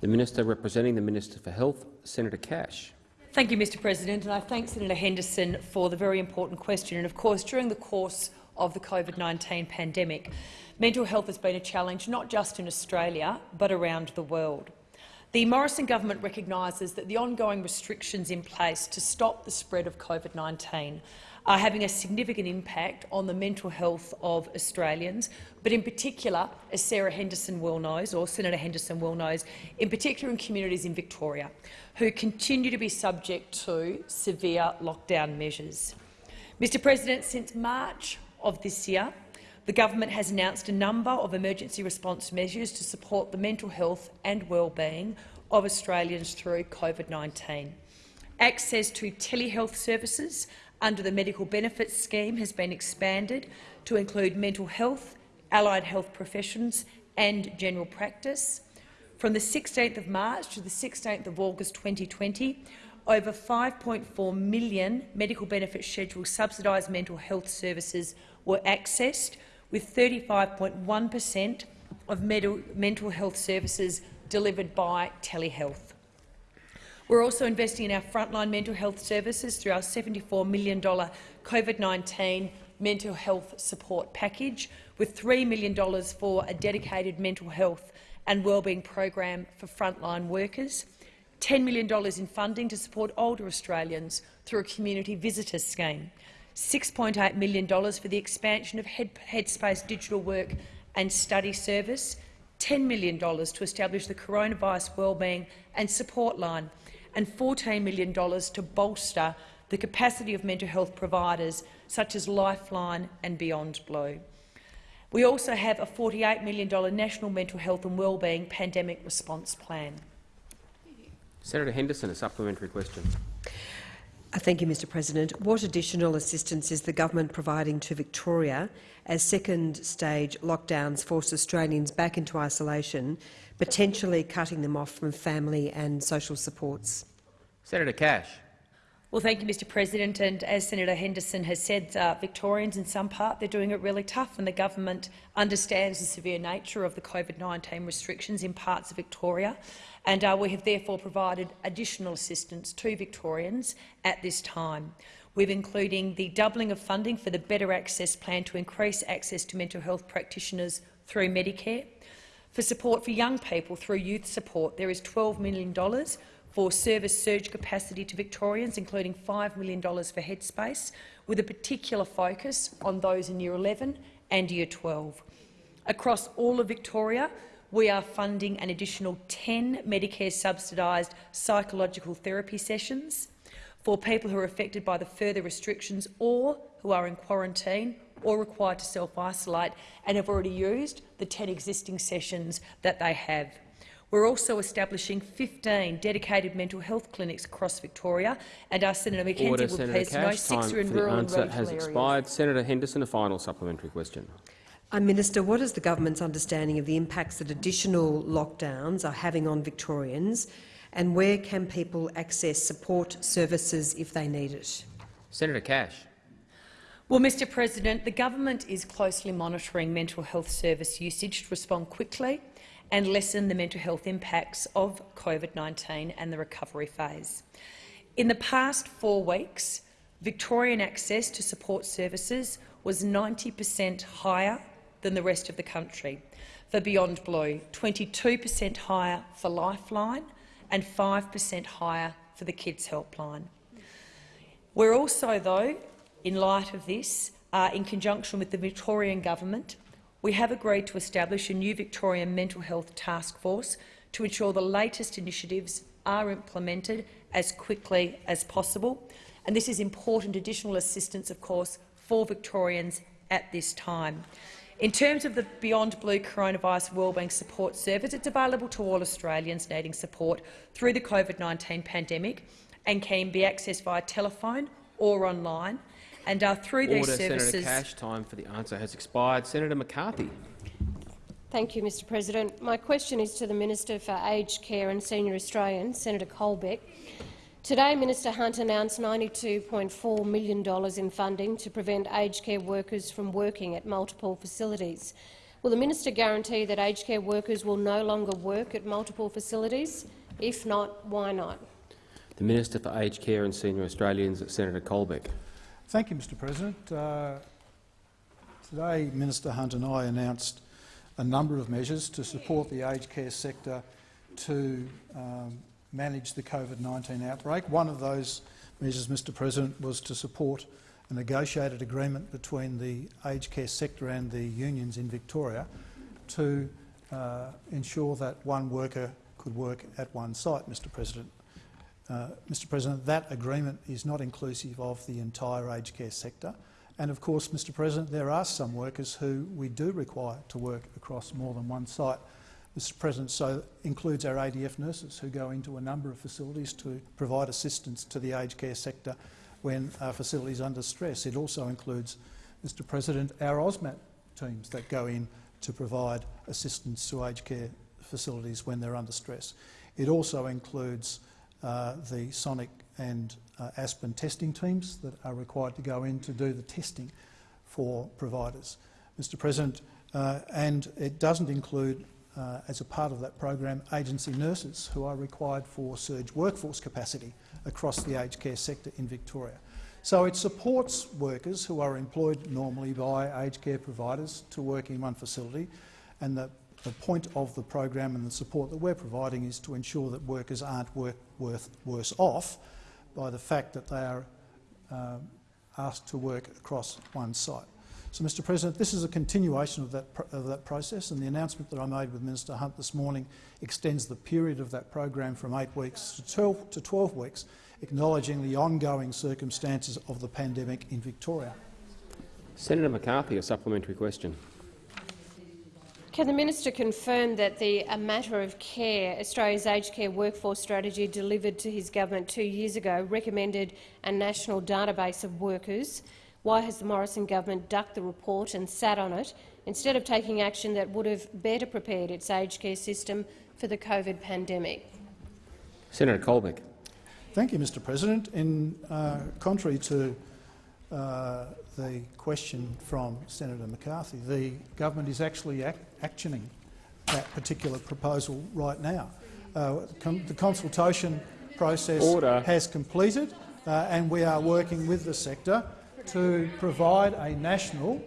The Minister representing the Minister for Health, Senator Cash. Thank you, Mr President, and I thank Senator Henderson for the very important question. And of course, during the course of the COVID-19 pandemic, mental health has been a challenge not just in Australia but around the world. The Morrison government recognises that the ongoing restrictions in place to stop the spread of COVID-19 are having a significant impact on the mental health of Australians, but in particular, as Sarah Henderson well knows, or Senator Henderson well knows, in particular in communities in Victoria, who continue to be subject to severe lockdown measures. Mr President, since March of this year, the government has announced a number of emergency response measures to support the mental health and well-being of Australians through COVID-19. Access to telehealth services under the Medical Benefits Scheme has been expanded to include mental health, allied health professions and general practice. From the 16th of March to the 16th of August 2020, over 5.4 million medical benefit schedule subsidised mental health services were accessed, with 35.1 per cent of mental health services delivered by telehealth. We're also investing in our frontline mental health services through our $74 million COVID-19 mental health support package, with $3 million for a dedicated mental health and wellbeing program for frontline workers, $10 million in funding to support older Australians through a community visitor scheme, $6.8 million for the expansion of Headspace digital work and study service, $10 million to establish the Coronavirus Wellbeing and Support Line, and $14 million to bolster the capacity of mental health providers such as Lifeline and Beyond Blue. We also have a $48 million National Mental Health and Wellbeing Pandemic Response Plan. Senator Henderson, a supplementary question. Uh, thank you, Mr President. What additional assistance is the government providing to Victoria as second-stage lockdowns force Australians back into isolation, potentially cutting them off from family and social supports? Senator Cash. Well, thank you, Mr President. And as Senator Henderson has said, uh, Victorians in some part they're doing it really tough, and the government understands the severe nature of the COVID-19 restrictions in parts of Victoria and uh, we have therefore provided additional assistance to Victorians at this time. We're including the doubling of funding for the Better Access Plan to increase access to mental health practitioners through Medicare. For support for young people through youth support, there is $12 million for service surge capacity to Victorians, including $5 million for Headspace, with a particular focus on those in Year 11 and Year 12. Across all of Victoria, we are funding an additional 10 Medicare subsidised psychological therapy sessions for people who are affected by the further restrictions or who are in quarantine or required to self-isolate and have already used the 10 existing sessions that they have. We're also establishing 15 dedicated mental health clinics across Victoria, and our Senator McKenzie Order, will Senator please know six are in rural and regional has areas. expired. Senator Henderson, a final supplementary question. Uh, Minister, what is the government's understanding of the impacts that additional lockdowns are having on Victorians, and where can people access support services if they need it? Senator Cash. Well, Mr President, the government is closely monitoring mental health service usage to respond quickly and lessen the mental health impacts of COVID-19 and the recovery phase. In the past four weeks, Victorian access to support services was 90 per cent higher than the rest of the country. For Beyond Blue, 22 per cent higher for Lifeline and 5 per cent higher for the Kids Helpline. We're also, though, in light of this, uh, in conjunction with the Victorian Government, we have agreed to establish a new Victorian mental health task force to ensure the latest initiatives are implemented as quickly as possible. And this is important additional assistance, of course, for Victorians at this time. In terms of the Beyond Blue Coronavirus Wellbeing Support Service, it's available to all Australians needing support through the COVID-19 pandemic and can be accessed via telephone or online. And uh, through Order, these services, Senator Cash. Time for the answer has expired. Senator McCarthy. Thank you, Mr President. My question is to the Minister for Aged Care and Senior Australians, Senator Colbeck. Today, Minister Hunt announced $92.4 million in funding to prevent aged care workers from working at multiple facilities. Will the minister guarantee that aged care workers will no longer work at multiple facilities? If not, why not? The Minister for Aged Care and Senior Australians, Senator Colbeck. Thank you, Mr President. Uh, today, Minister Hunt and I announced a number of measures to support the aged care sector to um, manage the COVID-19 outbreak. One of those measures, Mr President, was to support a negotiated agreement between the aged care sector and the unions in Victoria to uh, ensure that one worker could work at one site, Mr President. Uh, Mr President, that agreement is not inclusive of the entire aged care sector. And of course, Mr President, there are some workers who we do require to work across more than one site. Mr President, so includes our ADF nurses who go into a number of facilities to provide assistance to the aged care sector when a facility is under stress. It also includes, Mr President, our AUSMAT teams that go in to provide assistance to aged care facilities when they're under stress. It also includes uh, the Sonic and uh, Aspen testing teams that are required to go in to do the testing for providers. Mr President, uh, and it doesn't include, uh, as a part of that program, agency nurses who are required for surge workforce capacity across the aged care sector in Victoria. So it supports workers who are employed normally by aged care providers to work in one facility, and the, the point of the program and the support that we're providing is to ensure that workers aren't work, worth, worse off by the fact that they are um, asked to work across one site. So, Mr President, this is a continuation of that, of that process, and the announcement that I made with Minister Hunt this morning extends the period of that program from eight weeks to 12, to 12 weeks, acknowledging the ongoing circumstances of the pandemic in Victoria. Senator McCarthy, a supplementary question. Can the minister confirm that the A Matter of Care, Australia's aged care workforce strategy delivered to his government two years ago, recommended a national database of workers? Why has the Morrison government ducked the report and sat on it instead of taking action that would have better prepared its aged care system for the COVID pandemic? Senator Colbeck. Thank you, Mr President. In uh, contrary to uh, the question from Senator McCarthy, the government is actually ac actioning that particular proposal right now. Uh, the consultation process Order. has completed uh, and we are working with the sector to provide a national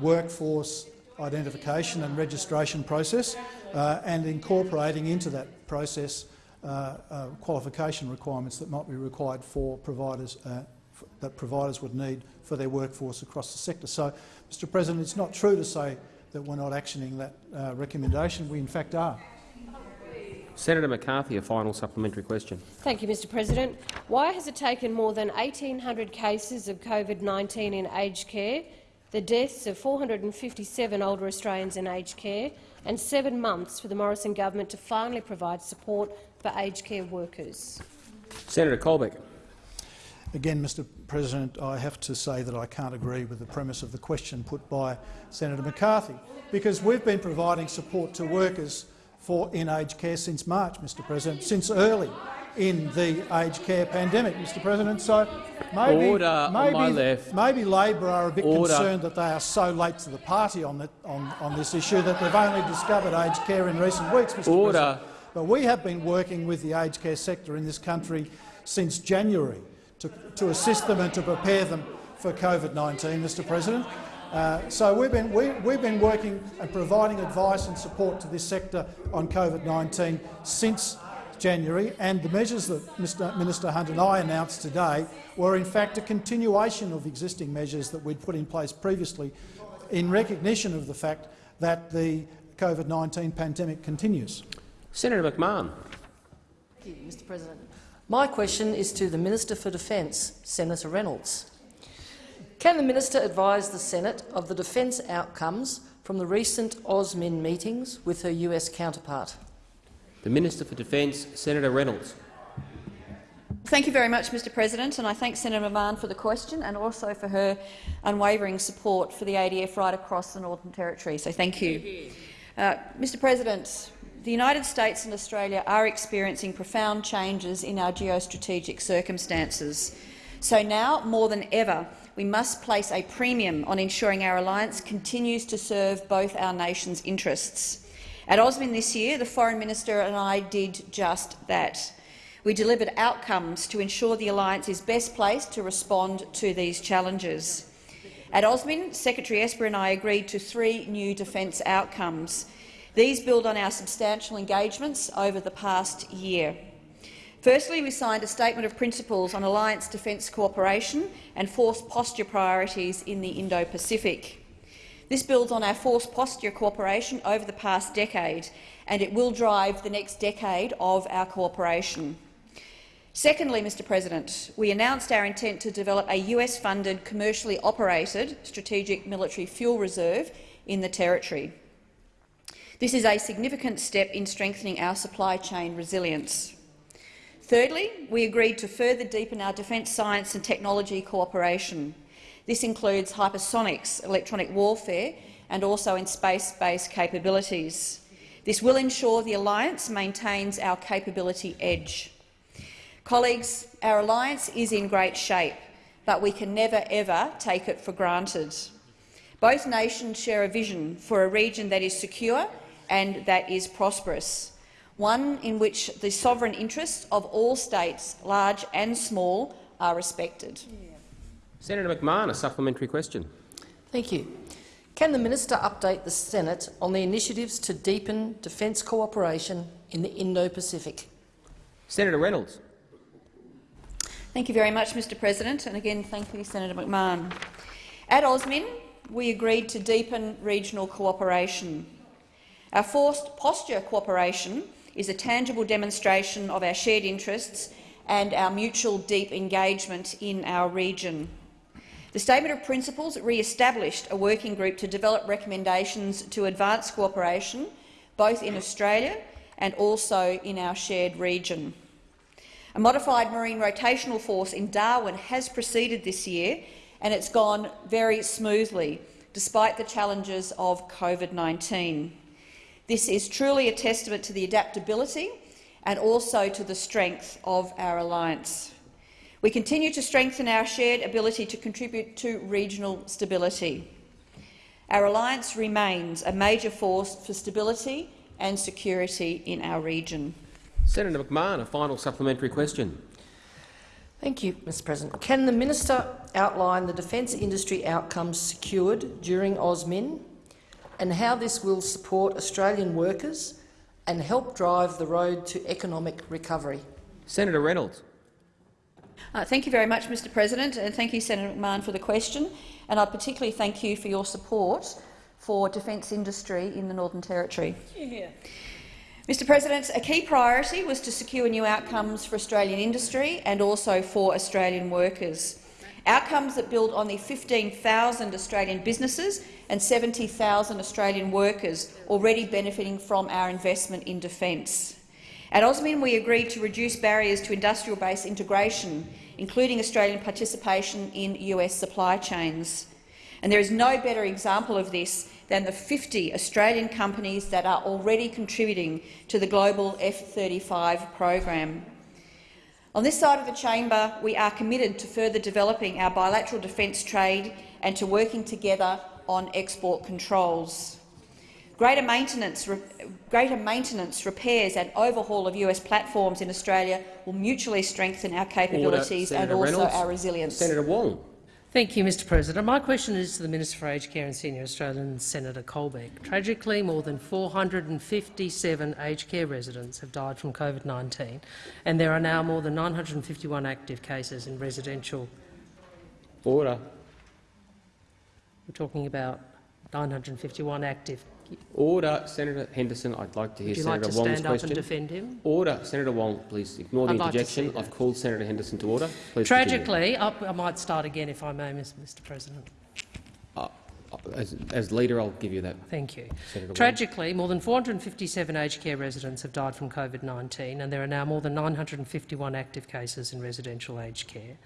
workforce identification and registration process uh, and incorporating into that process uh, uh, qualification requirements that might be required for providers uh, that providers would need for their workforce across the sector. So, Mr President, it's not true to say that we're not actioning that uh, recommendation. We in fact are. Senator McCarthy, a final supplementary question. Thank you, Mr President. Why has it taken more than 1,800 cases of COVID-19 in aged care, the deaths of 457 older Australians in aged care, and seven months for the Morrison government to finally provide support for aged care workers? Senator Colbeck. Again, Mr President, I have to say that I can't agree with the premise of the question put by Senator McCarthy, because we've been providing support to workers for in aged care since March, Mr President, since early in the aged care pandemic, Mr President. So maybe, Order maybe, maybe Labor are a bit Order. concerned that they are so late to the party on, the, on, on this issue that they've only discovered aged care in recent weeks, Mr Order. President. But we have been working with the aged care sector in this country since January to, to assist them and to prepare them for COVID-19, Mr President. Uh, so we've been, we, we've been working and providing advice and support to this sector on COVID-19 since January, and the measures that Mr Minister Hunt and I announced today were in fact a continuation of existing measures that we'd put in place previously in recognition of the fact that the COVID-19 pandemic continues. Senator McMahon. Thank you, Mr President. My question is to the Minister for Defence, Senator Reynolds. Can the minister advise the Senate of the defence outcomes from the recent AUSMIN meetings with her US counterpart? The Minister for Defence, Senator Reynolds. Thank you very much, Mr President, and I thank Senator Mann for the question and also for her unwavering support for the ADF right across the Northern Territory. So thank you. Uh, Mr President, the United States and Australia are experiencing profound changes in our geostrategic circumstances. So now, more than ever, we must place a premium on ensuring our alliance continues to serve both our nations' interests. At AUSMIN this year, the Foreign Minister and I did just that. We delivered outcomes to ensure the alliance is best placed to respond to these challenges. At AUSMIN, Secretary Esper and I agreed to three new defence outcomes. These build on our substantial engagements over the past year. Firstly, we signed a Statement of Principles on Alliance Defence Cooperation and Force Posture Priorities in the Indo-Pacific. This builds on our force posture cooperation over the past decade, and it will drive the next decade of our cooperation. Secondly, Mr President, we announced our intent to develop a US-funded, commercially operated strategic military fuel reserve in the Territory. This is a significant step in strengthening our supply chain resilience. Thirdly, we agreed to further deepen our defence science and technology cooperation. This includes hypersonics, electronic warfare and also in space-based capabilities. This will ensure the alliance maintains our capability edge. Colleagues, our alliance is in great shape, but we can never ever take it for granted. Both nations share a vision for a region that is secure and that is prosperous one in which the sovereign interests of all states, large and small, are respected. Senator McMahon, a supplementary question. Thank you. Can the minister update the Senate on the initiatives to deepen defence cooperation in the Indo-Pacific? Senator Reynolds. Thank you very much, Mr President, and again thank you, Senator McMahon. At AUSMIN, we agreed to deepen regional cooperation. Our force posture cooperation is a tangible demonstration of our shared interests and our mutual deep engagement in our region. The Statement of Principles re-established a working group to develop recommendations to advance cooperation, both in Australia and also in our shared region. A modified marine rotational force in Darwin has proceeded this year, and it's gone very smoothly, despite the challenges of COVID-19. This is truly a testament to the adaptability and also to the strength of our alliance. We continue to strengthen our shared ability to contribute to regional stability. Our alliance remains a major force for stability and security in our region. Senator McMahon, a final supplementary question. Thank you, Mr President. Can the minister outline the defence industry outcomes secured during AUSMIN and how this will support Australian workers and help drive the road to economic recovery. Senator Reynolds. Uh, thank you very much, Mr President, and thank you, Senator McMahon, for the question. And I particularly thank you for your support for defence industry in the Northern Territory. Yeah. Mr President, a key priority was to secure new outcomes for Australian industry and also for Australian workers. Outcomes that build on the 15,000 Australian businesses and 70,000 Australian workers already benefiting from our investment in defence. At AUSMIN, we agreed to reduce barriers to industrial base integration, including Australian participation in US supply chains. And there is no better example of this than the 50 Australian companies that are already contributing to the global F-35 program. On this side of the chamber, we are committed to further developing our bilateral defence trade and to working together on export controls. Greater maintenance, greater maintenance, repairs and overhaul of US platforms in Australia will mutually strengthen our capabilities and also Reynolds. our resilience. Senator Wong. Thank you, Mr President. My question is to the Minister for Aged Care and Senior Australians, Senator Colbeck. Tragically, more than 457 aged care residents have died from COVID-19, and there are now more than 951 active cases in residential. Order. We're talking about 951 active Order, Senator Henderson. I'd like to hear Would you Senator like to Wong's stand up and defend him? Order, Senator Wong. Please ignore the I'd like to interjection. that. I've called Senator Henderson to order. Please. Tragically, I, I might start again if I may, Mr President. Uh, as, as leader, I'll give you that. Thank you. Senator Wong. Tragically, more than 457 aged care residents have died from COVID-19 and there are now more than 951 active cases in residential aged care.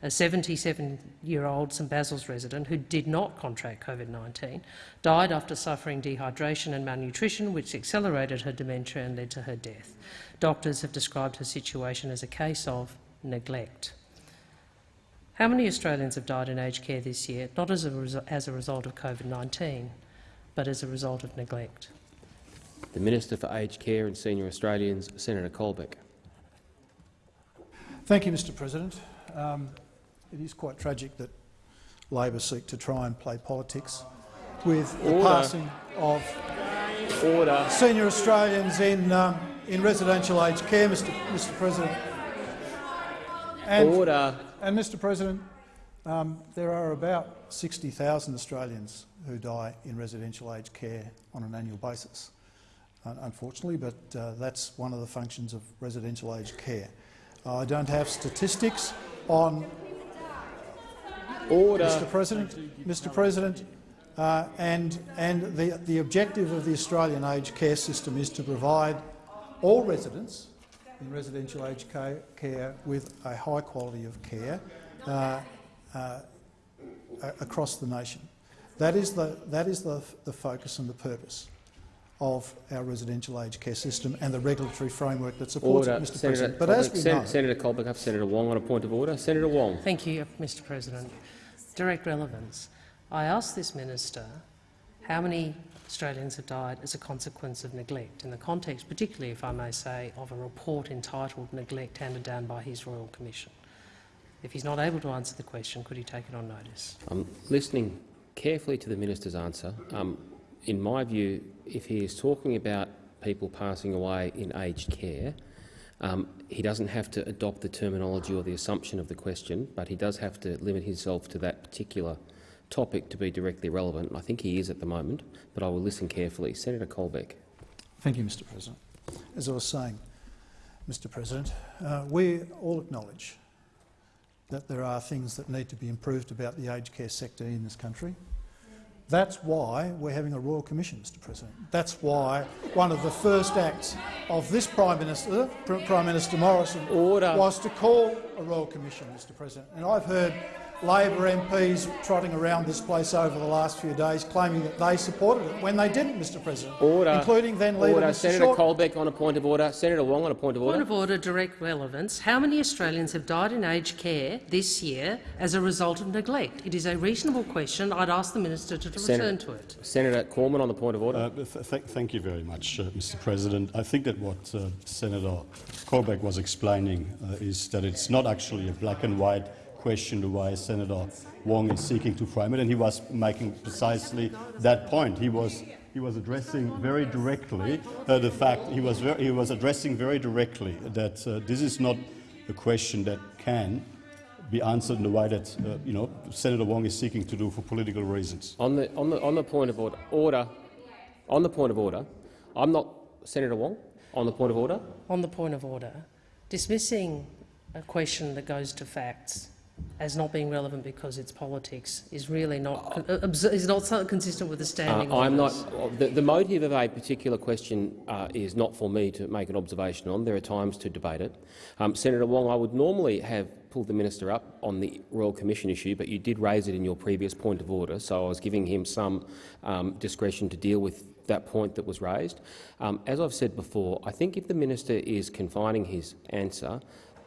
A 77-year-old St Basil's resident who did not contract COVID-19 died after suffering dehydration and malnutrition, which accelerated her dementia and led to her death. Doctors have described her situation as a case of neglect. How many Australians have died in aged care this year, not as a, resu- as a result of COVID-19, but as a result of neglect? The Minister for Aged Care and Senior Australians, Senator Colbeck. Thank you, Mr President. Um, it is quite tragic that Labor seek to try and play politics with the Order. passing of Order. senior Australians in, um, in residential aged care, Mr, Mr President. And, Order. And, Mr President, um, there are about 60,000 Australians who die in residential aged care on an annual basis, unfortunately, but uh, that's one of the functions of residential aged care. I don't have statistics on Order. Mr President, Mr President, uh, and, and the, the objective of the Australian aged care system is to provide all residents in residential aged ca- care with a high quality of care uh, uh, across the nation. That is, the, that is the, the focus and the purpose of our residential aged care system and the regulatory framework that supports Order. it, Mr Senator President. But as we Sen- know, Senator Colbeck up. Senator Wong on a point of order. Senator Wong. Thank you, Mr President. Direct relevance. I asked this minister how many Australians have died as a consequence of neglect, in the context, particularly, if I may say, of a report entitled Neglect handed down by his Royal Commission. If he's not able to answer the question, could he take it on notice? I'm listening carefully to the minister's answer. Um, in my view, if he is talking about people passing away in aged care, um, he doesn't have to adopt the terminology or the assumption of the question, but he does have to limit himself to that particular topic to be directly relevant. I think he is at the moment, but I will listen carefully. Senator Colbeck. Thank you, Mr President. As I was saying, Mr President, uh, we all acknowledge that there are things that need to be improved about the aged care sector in this country. That's why we're having a Royal Commission, Mr President. That's why one of the first acts of this Prime Minister, Prime Minister Morrison, Order. was to call a Royal Commission, Mr President. And I've heard Labor MPs trotting around this place over the last few days claiming that they supported it when they didn't, Mr President, Order. including then Leader Mr Senator Short. Colbeck on a point of order. Senator Wong on a point of order. Point of order, direct relevance. How many Australians have died in aged care this year as a result of neglect? It is a reasonable question. I'd ask the minister to Senator- return to it. Senator Cormann on the point of order. Uh, th th thank you very much, uh, Mr. President. I think that what uh, Senator Colbeck was explaining uh, is that it's not actually a black and white question the way Senator Wong is seeking to frame it, and he was making precisely that point. He was he was addressing very directly uh, the fact he was ver- he was addressing very directly that uh, this is not a question that can be answered in the way that uh, you know Senator Wong is seeking to do for political reasons. On the, on, the, on the point of order, order, on the point of order, I'm not Senator Wong. On the point of order, On the point of order, dismissing a question that goes to facts as not being relevant because it's politics is really not uh, is not consistent with the standing Uh, I'm not. The, the motive of a particular question uh, is not for me to make an observation on. There are times to debate it. Um, Senator Wong, I would normally have pulled the minister up on the Royal Commission issue, but you did raise it in your previous point of order, so I was giving him some um, discretion to deal with that point that was raised. Um, as I've said before, I think if the minister is confining his answer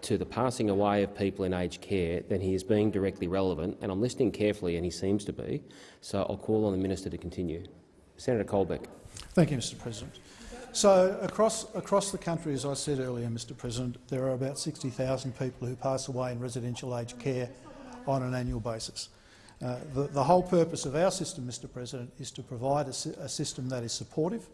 to the passing away of people in aged care, then he is being directly relevant, and I'm listening carefully, and he seems to be. So I'll call on the minister to continue. Senator Colbeck. Thank you, Mr President. So across, across the country, as I said earlier, Mr President, there are about 60,000 people who pass away in residential aged care on an annual basis. Uh, the, the whole purpose of our system, Mr President, is to provide a, a system that is supportive,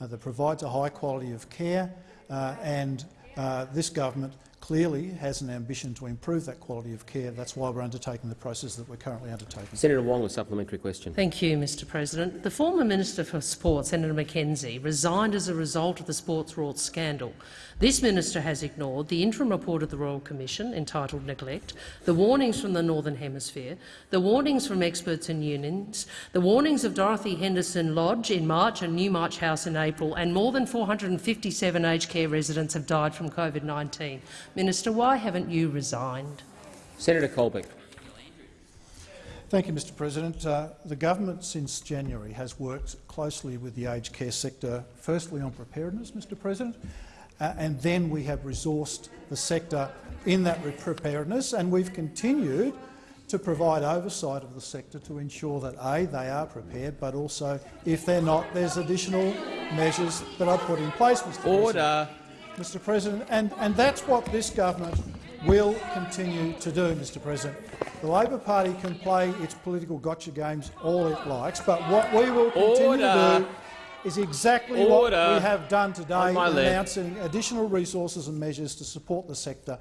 uh, that provides a high quality of care, uh, and uh, this government clearly clearly has an ambition to improve that quality of care. That's why we're undertaking the process that we're currently undertaking. Senator Wong, a supplementary question. Thank you, Mr President. The former Minister for Sport, Senator McKenzie, resigned as a result of the Sports Rorts scandal. This minister has ignored the interim report of the Royal Commission entitled Neglect, the warnings from the Northern Hemisphere, the warnings from experts and unions, the warnings of Dorothy Henderson Lodge in March and Newmarch House in April, and more than 457 aged care residents have died from COVID-19. Minister, why haven't you resigned? Senator Colbeck. Thank you, Mr President. Uh, the government since January has worked closely with the aged care sector, firstly on preparedness, Mr President, uh, and then we have resourced the sector in that preparedness, and we've continued to provide oversight of the sector to ensure that A, they are prepared, but also, if they're not, there's additional measures that are put in place, Mr Order. President. Mr President, and, and that's what this government will continue to do, Mr President. The Labor Party can play its political gotcha games all it likes, but what we will continue Order. to do is exactly Order. what we have done today, On my left. announcing additional resources and measures to support the sector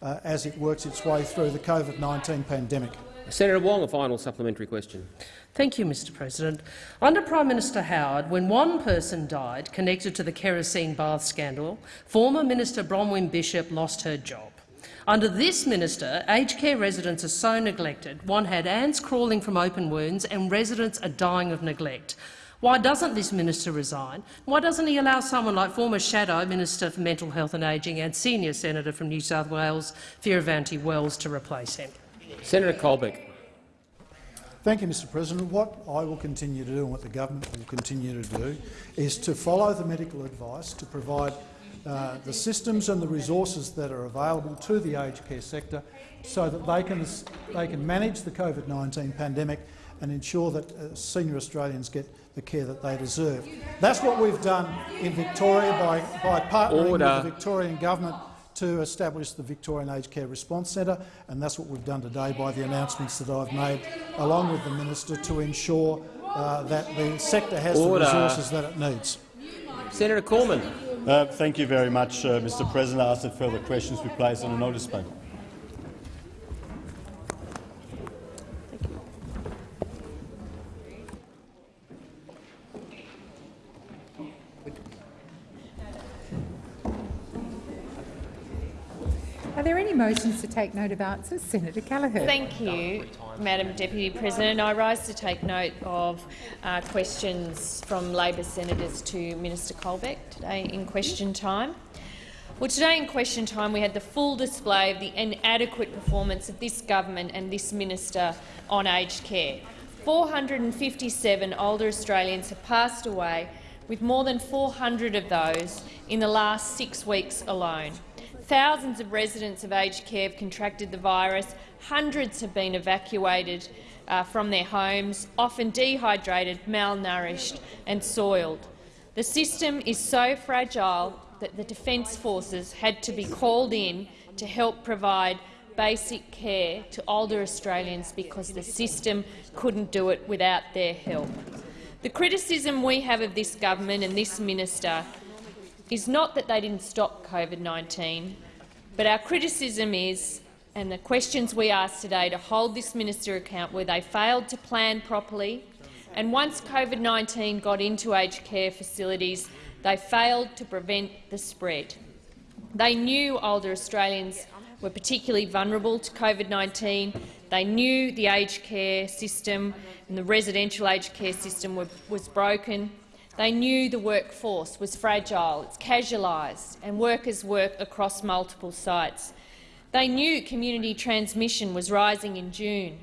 uh, as it works its way through the COVID-19 pandemic. Senator Wong, a final supplementary question. Thank you, Mr President. Under Prime Minister Howard, when one person died connected to the kerosene bath scandal, former Minister Bronwyn Bishop lost her job. Under this minister, aged care residents are so neglected, one had ants crawling from open wounds and residents are dying of neglect. Why doesn't this minister resign? Why doesn't he allow someone like former Shadow Minister for Mental Health and Ageing and senior senator from New South Wales, Fierravanti Wells, to replace him? Senator Colbeck. Thank you, Mr President. What I will continue to do and what the government will continue to do is to follow the medical advice to provide uh, the systems and the resources that are available to the aged care sector so that they can, they can manage the COVID-19 pandemic and ensure that uh, senior Australians get the care that they deserve. That's what we've done in Victoria by, by partnering Order. with the Victorian government to establish the Victorian Aged Care Response Centre, and that's what we've done today by the announcements that I've made, along with the minister, to ensure uh, that the sector has Order. the resources that it needs. Senator Cormann. Uh, thank you very much, uh, Mr President. I ask that further questions be placed on the notice paper. Motions to take note of answers? Senator Gallagher. Thank you, Madam Deputy President. I rise to take note of uh, questions from Labor senators to Minister Colbeck today in question time. Well, today in question time we had the full display of the inadequate performance of this government and this minister on aged care. 457 older Australians have passed away, with more than 400 of those in the last six weeks alone. Thousands of residents of aged care have contracted the virus. Hundreds have been evacuated uh, from their homes, often dehydrated, malnourished and soiled. The system is so fragile that the Defence Forces had to be called in to help provide basic care to older Australians because the system couldn't do it without their help. The criticism we have of this government and this minister is not that they didn't stop COVID-19, but our criticism is, and the questions we ask today, to hold this minister account where they failed to plan properly, and once COVID-19 got into aged care facilities, they failed to prevent the spread. They knew older Australians were particularly vulnerable to COVID-19. They knew the aged care system and the residential aged care system were, was broken. They knew the workforce was fragile, it's casualised, and workers work across multiple sites. They knew community transmission was rising in June,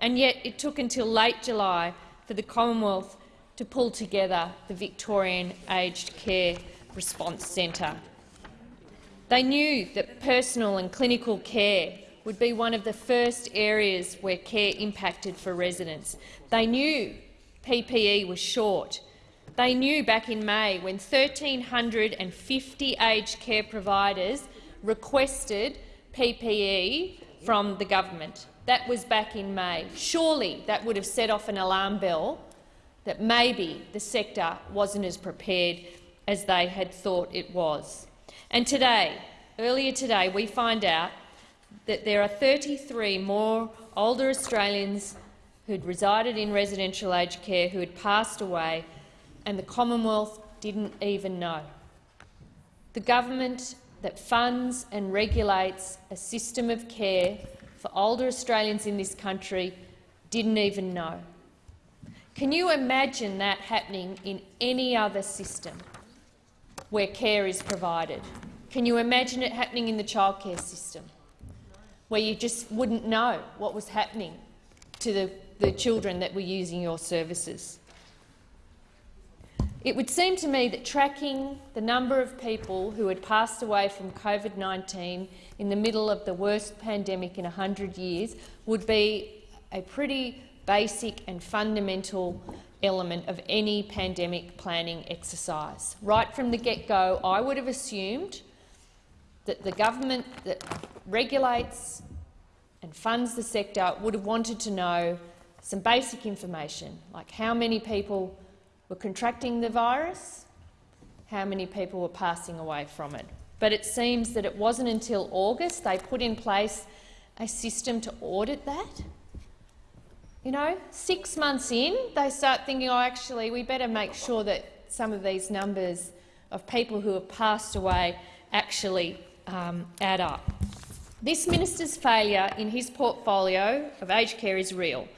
and yet it took until late July for the Commonwealth to pull together the Victorian Aged Care Response Centre. They knew that personal and clinical care would be one of the first areas where care impacted for residents. They knew PPE was short. They knew back in May when 1,350 aged care providers requested PPE from the government. That was back in May. Surely that would have set off an alarm bell that maybe the sector wasn't as prepared as they had thought it was. And today, earlier today we find out that there are 33 more older Australians who'd resided in residential aged care who had passed away, and the Commonwealth didn't even know. The government that funds and regulates a system of care for older Australians in this country didn't even know. Can you imagine that happening in any other system where care is provided? Can you imagine it happening in the childcare system, where you just wouldn't know what was happening to the, the children that were using your services? It would seem to me that tracking the number of people who had passed away from COVID-19 in the middle of the worst pandemic in 100 years would be a pretty basic and fundamental element of any pandemic planning exercise. Right from the get-go, I would have assumed that the government that regulates and funds the sector would have wanted to know some basic information, like how many people were contracting the virus, how many people were passing away from it. But it seems that it wasn't until August they put in place a system to audit that. You know, six months in, they start thinking, oh, actually, we better make sure that some of these numbers of people who have passed away actually um, add up. This minister's failure in his portfolio of aged care is real.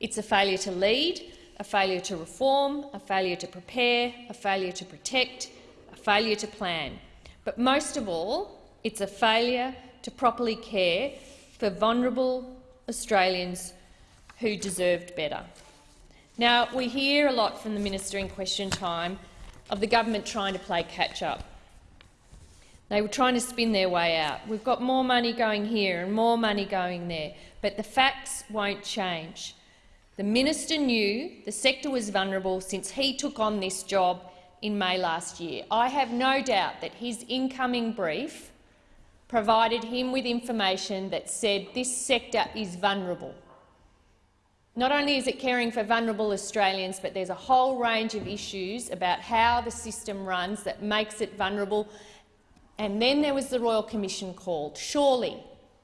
It's a failure to lead, a failure to reform, a failure to prepare, a failure to protect, a failure to plan. But most of all, it's a failure to properly care for vulnerable Australians who deserved better. Now, we hear a lot from the minister in question time of the government trying to play catch-up. They were trying to spin their way out. We've got more money going here and more money going there, but the facts won't change. The minister knew the sector was vulnerable since he took on this job in May last year. I have no doubt that his incoming brief provided him with information that said this sector is vulnerable. Not only is it caring for vulnerable Australians, but there's a whole range of issues about how the system runs that makes it vulnerable. And then there was the Royal Commission called. Surely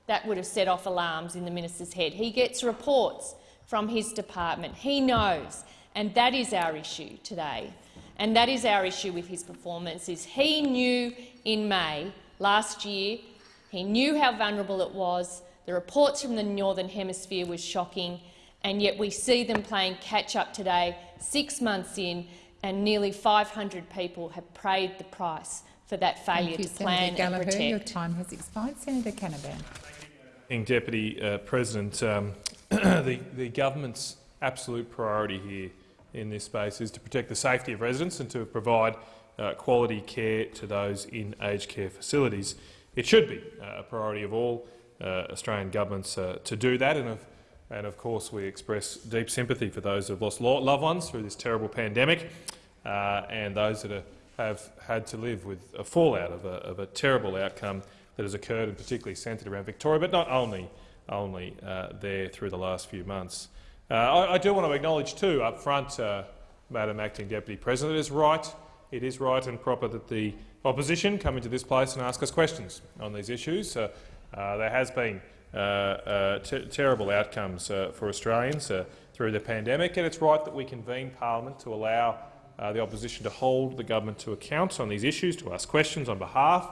that would have set off alarms in the minister's head. He gets reports from his department. He knows, and that is our issue today. And that is our issue with his performance, is he knew in May last year, he knew how vulnerable it was, the reports from the Northern Hemisphere was shocking, and yet we see them playing catch-up today, six months in, and nearly 500 people have paid the price for that failure you, to plan Senator Gallagher. and protect. Your time has expired. Senator Canavan. Deputy uh, President, um, the, the government's absolute priority here in this space is to protect the safety of residents and to provide uh, quality care to those in aged care facilities. It should be uh, a priority of all uh, Australian governments uh, to do that, and of, and of course we express deep sympathy for those who have lost loved ones through this terrible pandemic uh, and those that are, have had to live with a fallout of a, of a terrible outcome that has occurred, and particularly centred around Victoria, but not only only uh, there through the last few months. Uh, I, I, do want to acknowledge too up front, uh, Madam Acting Deputy President, it is right, it is right and proper that the opposition come into this place and ask us questions on these issues. Uh, uh, there has been uh, terrible outcomes for Australians through the pandemic, and it's right that we convene parliament to allow the opposition to hold the government to account on these issues, to ask questions on behalf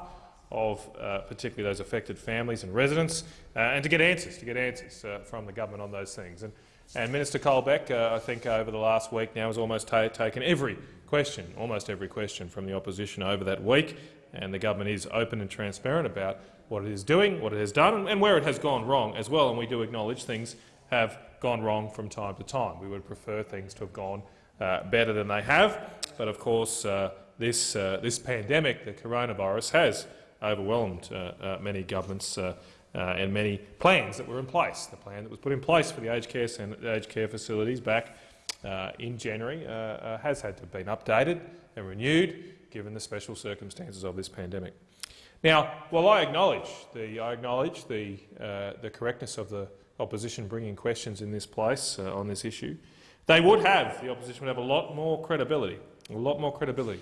of uh, particularly those affected families and residents, uh, and to get answers, to get answers uh, from the government on those things. And, and Minister Colbeck, uh, I think over the last week now, has almost ta taken every question, almost every question from the opposition over that week, and the government is open and transparent about what it is doing, what it has done, and, where it has gone wrong as well. And we do acknowledge things have gone wrong from time to time. We would prefer things to have gone uh, better than they have, but of course uh, this, this pandemic, the coronavirus, has overwhelmed uh, uh, many governments uh, and many plans that were in place. The plan that was put in place for the aged care, aged care facilities back in January has had to have been updated and renewed given the special circumstances of this pandemic. Now, while I acknowledge the, I acknowledge the, uh, the correctness of the opposition bringing questions in this place uh, on this issue, they would have, the opposition would have a lot more credibility, a lot more credibility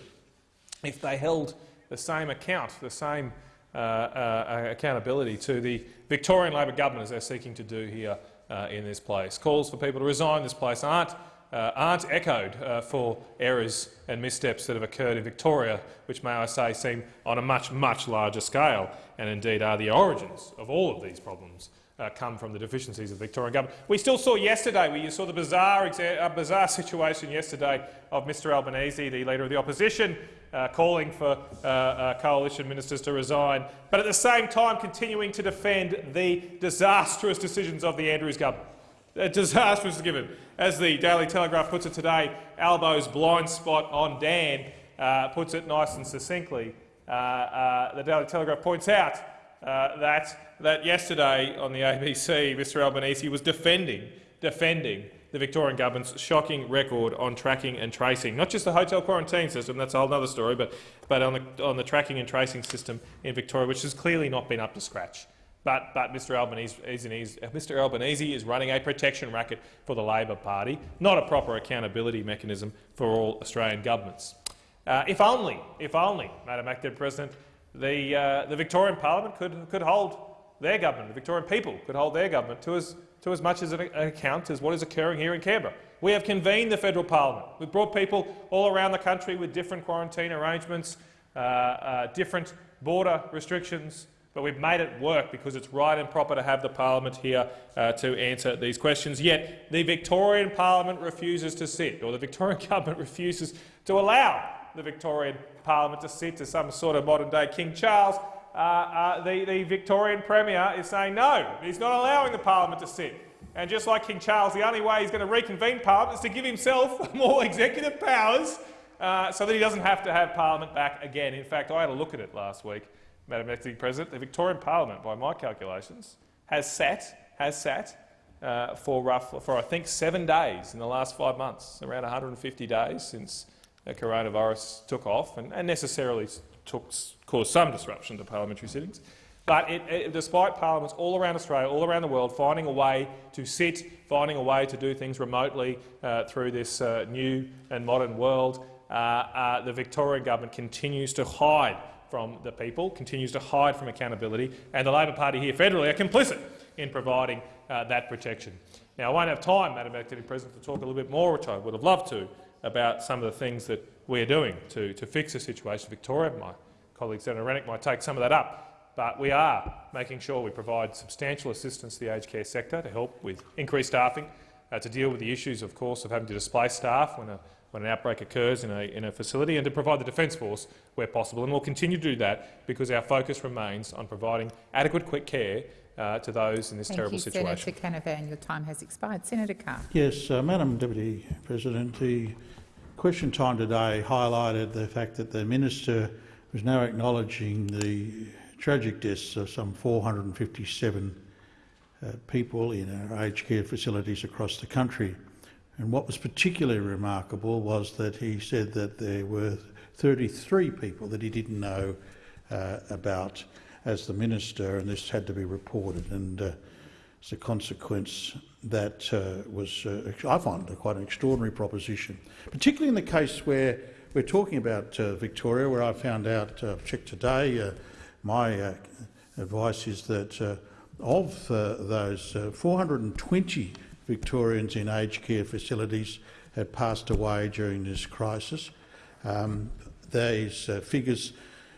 if they held the same account, the same uh, uh, accountability to the Victorian Labor government as they're seeking to do here uh, in this place. Calls for people to resign this place aren't, uh, aren't echoed uh, for errors and missteps that have occurred in Victoria, which, may I say, seem on a much, much larger scale and indeed are the origins of all of these problems uh, come from the deficiencies of the Victorian government. We still saw yesterday, you saw the bizarre, uh, bizarre situation yesterday of Mr Albanese, the Leader of the Opposition, uh, calling for uh, uh, coalition ministers to resign, but at the same time continuing to defend the disastrous decisions of the Andrews government. A disastrous given. As the Daily Telegraph puts it today, Albo's blind spot on Dan uh, puts it nice and succinctly. the Daily Telegraph points out that that yesterday on the ABC, Mr Albanese was defending, defending the Victorian government's shocking record on tracking and tracing. Not just the hotel quarantine system, that's a whole other story, but, but on, the, on the tracking and tracing system in Victoria, which has clearly not been up to scratch. But, but Mr, Albanese, Mr Albanese is running a protection racket for the Labor Party, not a proper accountability mechanism for all Australian governments. Uh, if only, if only, Madam Acting President, the, uh, the Victorian Parliament could, could hold their government, the Victorian people, could hold their government to as, to as much as an account as what is occurring here in Canberra. We have convened the federal parliament. We've brought people all around the country with different quarantine arrangements, uh, uh, different border restrictions, but we've made it work because it's right and proper to have the parliament here uh, to answer these questions. Yet the Victorian parliament refuses to sit, or the Victorian government refuses to allow the Victorian parliament to sit to some sort of modern-day King Charles uh, uh, the, the Victorian Premier is saying no, he's not allowing the parliament to sit. And just like King Charles, the only way he's going to reconvene Parliament is to give himself more executive powers uh, so that he doesn't have to have Parliament back again. In fact, I had a look at it last week, Madam Acting President. The Victorian Parliament, by my calculations, has sat, has sat uh, for, rough, for I think seven days in the last five months, around 150 days since the coronavirus took off, and, and necessarily took, caused some disruption to parliamentary sittings. But it, it, despite parliaments all around Australia, all around the world, finding a way to sit, finding a way to do things remotely uh, through this uh, new and modern world, uh, uh the Victorian government continues to hide from the people, continues to hide from accountability, and the Labor Party here federally are complicit in providing uh, that protection. Now, I won't have time, Madam Acting President, to talk a little bit more, which I would have loved to, about some of the things that we're doing to, to fix the situation in Victoria. My colleague Senator Rennick might take some of that up, but we are making sure we provide substantial assistance to the aged care sector to help with increased staffing, uh, to deal with the issues, of course, of having to displace staff when, a, when an outbreak occurs in a, in a facility, and to provide the Defence Force where possible. And we'll continue to do that because our focus remains on providing adequate quick care uh, to those in this Thank terrible you, situation. Senator Canavan, your time has expired. Senator Carr. Yes, uh, Madam Deputy President, the question time today highlighted the fact that the minister was now acknowledging the tragic deaths of some 457 uh, people in our aged care facilities across the country. And what was particularly remarkable was that he said that there were 33 people that he didn't know uh, about as the minister, and this had to be reported. And uh, as a consequence, that uh, was, uh, I find, quite an extraordinary proposition, particularly in the case where we're talking about uh, Victoria, where I found out, uh, checked today, uh, my uh, advice is that uh, of those 420 Victorians in aged care facilities had passed away during this crisis. Um, these figures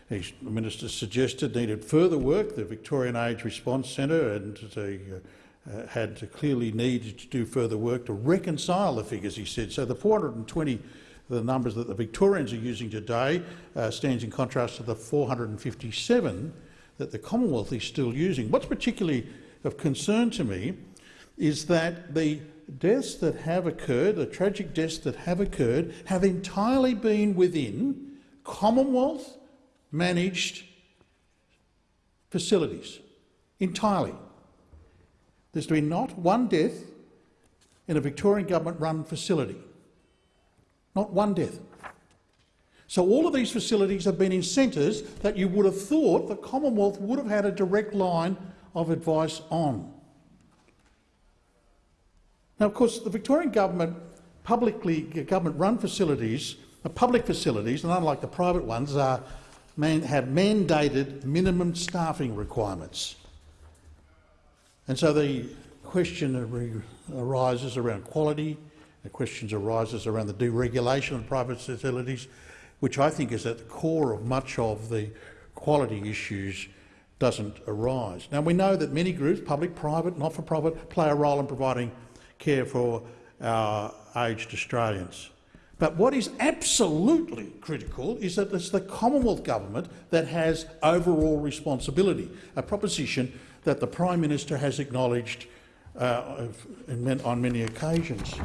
the Minister suggested needed further work. The Victorian Age Response Centre and the, uh, uh, had clearly needed to do further work to reconcile the figures, he said. So the 420, the numbers that the Victorians are using today, uh, stands in contrast to the 457 that the Commonwealth is still using. What's particularly of concern to me is that the deaths that have occurred, the tragic deaths that have occurred, have entirely been within Commonwealth managed facilities entirely. There's been not one death in a Victorian government-run facility. Not one death. So all of these facilities have been in centres that you would have thought the Commonwealth would have had a direct line of advice on. Now, of course, the Victorian government, publicly government-run facilities, public facilities, and unlike the private ones, are man, have mandated minimum staffing requirements. And so the question arises around quality, the questions arises around the deregulation of private facilities, which I think is at the core of much of the quality issues doesn't arise. Now, we know that many groups, public, private, not-for-profit, play a role in providing care for our aged Australians. But what is absolutely critical is that it's the Commonwealth Government that has overall responsibility, a proposition that the Prime Minister has acknowledged uh, on many occasions.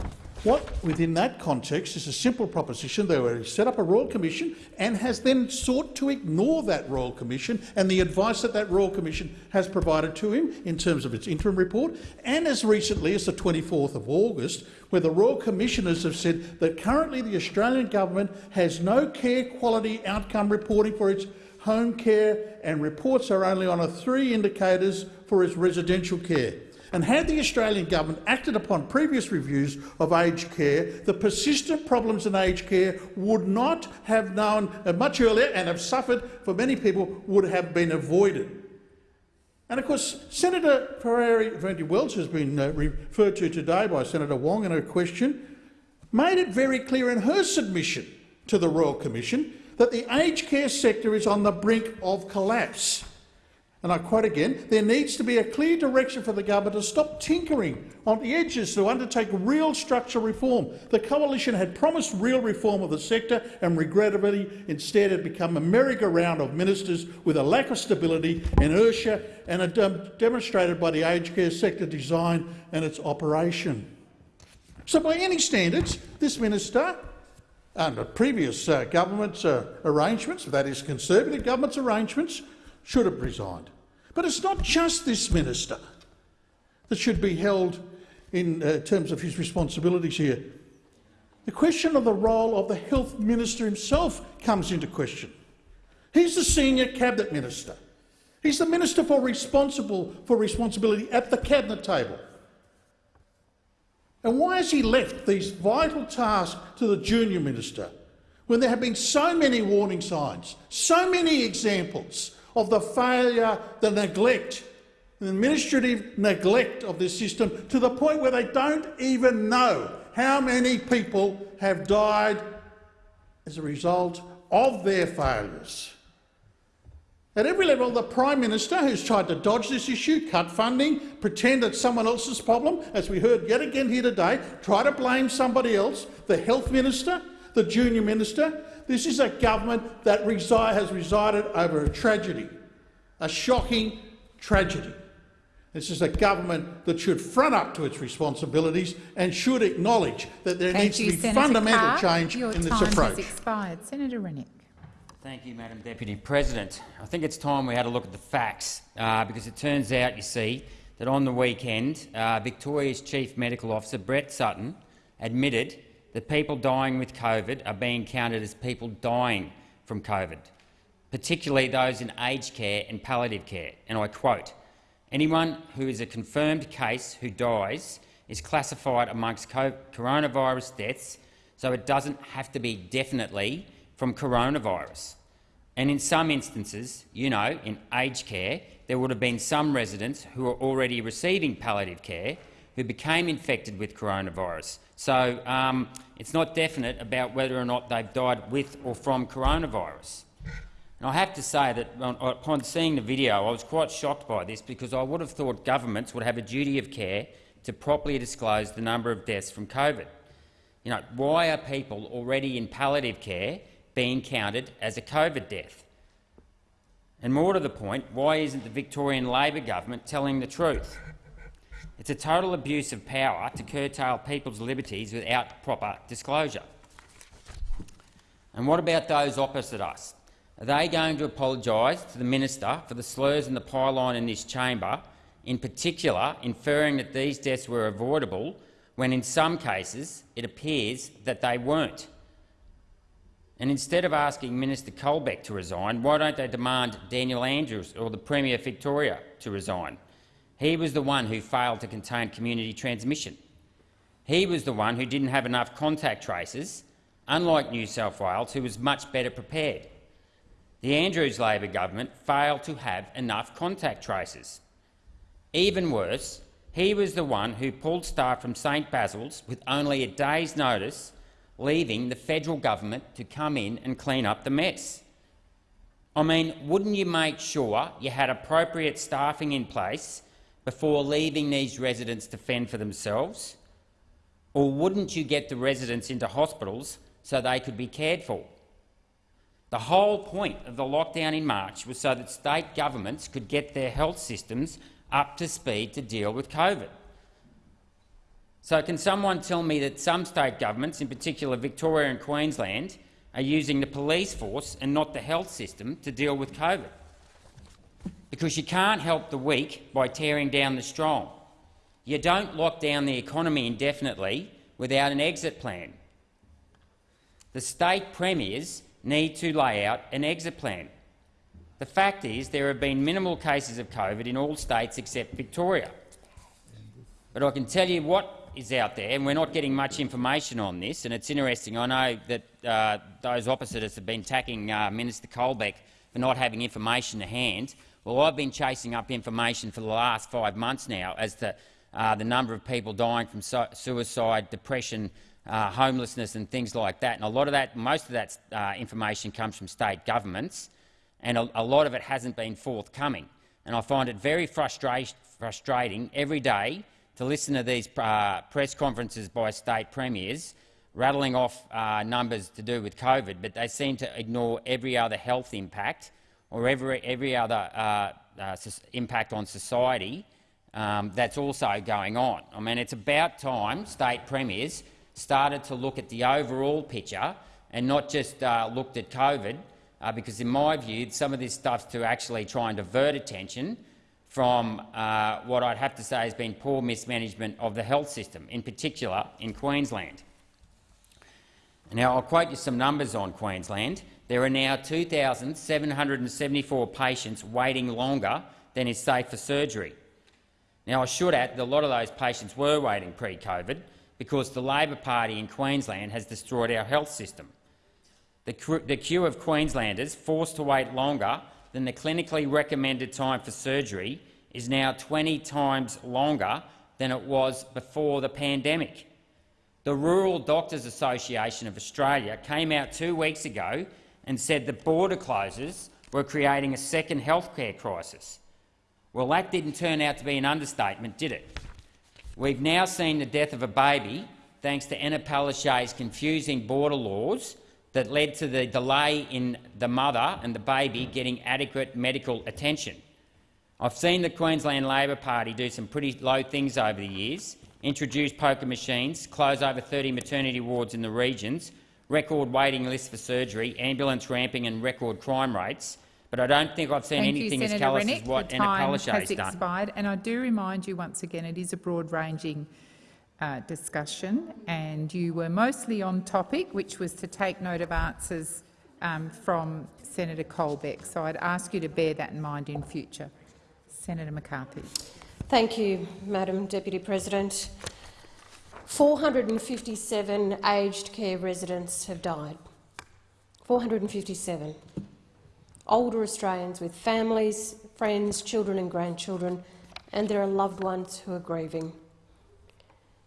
What, within that context, is a simple proposition. They were set up a Royal Commission and has then sought to ignore that Royal Commission and the advice that that Royal Commission has provided to him in terms of its interim report, and as recently as the 24th of August, where the Royal Commissioners have said that currently the Australian government has no care quality outcome reporting for its home care and reports are only on a three indicators for its residential care. And had the Australian government acted upon previous reviews of aged care, the persistent problems in aged care would not have known uh, much earlier and have suffered for many people would have been avoided. And of course, Senator Fierravanti Wells has been uh, referred to today by Senator Wong in her question, made it very clear in her submission to the Royal Commission that the aged care sector is on the brink of collapse. And I quote again, there needs to be a clear direction for the government to stop tinkering on the edges to undertake real structural reform. The coalition had promised real reform of the sector and regrettably instead had become a merry-go-round of ministers with a lack of stability, inertia and a dem demonstrated by the aged care sector design and its operation. So by any standards, this minister under previous uh, government's uh, arrangements, that is Conservative government's arrangements, should have resigned. But it's not just this minister that should be held in uh, terms of his responsibilities here. The question of the role of the health minister himself comes into question. He's the senior cabinet minister. He's the minister for responsible for responsibility at the cabinet table. And why has he left these vital tasks to the junior minister when there have been so many warning signs, so many examples of the failure, the neglect, the administrative neglect of this system to the point where they don't even know how many people have died as a result of their failures. At every level, the Prime Minister, who's tried to dodge this issue, cut funding, pretend it's someone else's problem, as we heard yet again here today, try to blame somebody else, the Health Minister, the Junior Minister, this is a government that resi has resided over a tragedy, a shocking tragedy. This is a government that should front up to its responsibilities and should acknowledge that there Thank needs you, to be Senator fundamental Carr. change Your in this time approach. has expired. Senator Rennick. Thank you, Madam Deputy President. I think it's time we had a look at the facts, uh, because it turns out, you see, that on the weekend, uh, Victoria's Chief Medical Officer, Brett Sutton, admitted that people dying with COVID are being counted as people dying from COVID, particularly those in aged care and palliative care. And I quote, anyone who is a confirmed case who dies is classified amongst coronavirus deaths, so it doesn't have to be definitely from coronavirus. And in some instances, you know, in aged care, there would have been some residents who are already receiving palliative care who became infected with coronavirus. So um, it's not definite about whether or not they've died with or from coronavirus. And I have to say that upon seeing the video, I was quite shocked by this because I would have thought governments would have a duty of care to properly disclose the number of deaths from COVID. You know, why are people already in palliative care being counted as a COVID death? And more to the point, why isn't the Victorian Labor government telling the truth? It's a total abuse of power to curtail people's liberties without proper disclosure. And what about those opposite us? Are they going to apologise to the minister for the slurs and the pylon in this chamber, in particular inferring that these deaths were avoidable, when in some cases it appears that they weren't? And instead of asking Minister Colbeck to resign, why don't they demand Daniel Andrews or the Premier of Victoria to resign? He was the one who failed to contain community transmission. He was the one who didn't have enough contact traces, unlike New South Wales, who was much better prepared. the Andrews Labor government failed to have enough contact tracers. Even worse, he was the one who pulled staff from St Basil's with only a day's notice, leaving the federal government to come in and clean up the mess. I mean, wouldn't you make sure you had appropriate staffing in place before leaving these residents to fend for themselves? Or wouldn't you get the residents into hospitals so they could be cared for? The whole point of the lockdown in March was so that state governments could get their health systems up to speed to deal with COVID. So can someone tell me that some state governments, in particular Victoria and Queensland, are using the police force and not the health system to deal with COVID? Because you can't help the weak by tearing down the strong. You don't lock down the economy indefinitely without an exit plan. The state premiers need to lay out an exit plan. The fact is there have been minimal cases of COVID in all states except Victoria. But I can tell you what is out there, and we're not getting much information on this, and it's interesting. I know that uh, those opposite us have been attacking uh, Minister Colbeck for not having information to hand. Well, I've been chasing up information for the last five months now as to uh, the number of people dying from su suicide, depression, uh, homelessness and things like that. And a lot of that, most of that uh, information comes from state governments and a, a, lot of it hasn't been forthcoming. And I find it very frustra frustrating every day to listen to these uh, press conferences by state premiers rattling off uh, numbers to do with COVID, but they seem to ignore every other health impact or every, every other uh, uh impact on society um, that's also going on. I mean, it's about time state premiers started to look at the overall picture and not just uh, looked at COVID, uh, because in my view, some of this stuff's to actually try and divert attention from uh, what I'd have to say has been poor mismanagement of the health system, in particular in Queensland. Now, I'll quote you some numbers on Queensland. There are now 2,774 patients waiting longer than is safe for surgery. Now, I should add that a lot of those patients were waiting pre-COVID because the Labor Party in Queensland has destroyed our health system. The, the queue of Queenslanders forced to wait longer than the clinically recommended time for surgery is now 20 times longer than it was before the pandemic. The Rural Doctors Association of Australia came out two weeks ago and said the border closures were creating a second healthcare crisis. Well, that didn't turn out to be an understatement, did it? We've now seen the death of a baby thanks to Anna Palaszczuk's confusing border laws that led to the delay in the mother and the baby getting adequate medical attention. I've seen the Queensland Labor Party do some pretty low things over the years, introduce poker machines, close over 30 maternity wards in the regions, record waiting lists for surgery, ambulance ramping and record crime rates, but I don't think I've seen Thank anything you, as callous Rennick. as what the Anna time Palaszczuk has has done. expired, and I do remind you once again it is a broad-ranging uh, discussion, and you were mostly on topic, which was to take note of answers um, from Senator Colbeck. So I'd ask you to bear that in mind in future. Senator McCarthy. Thank you, Madam Deputy President. 457 aged care residents have died. 457. Older Australians with families, friends, children and grandchildren, and there are loved ones who are grieving.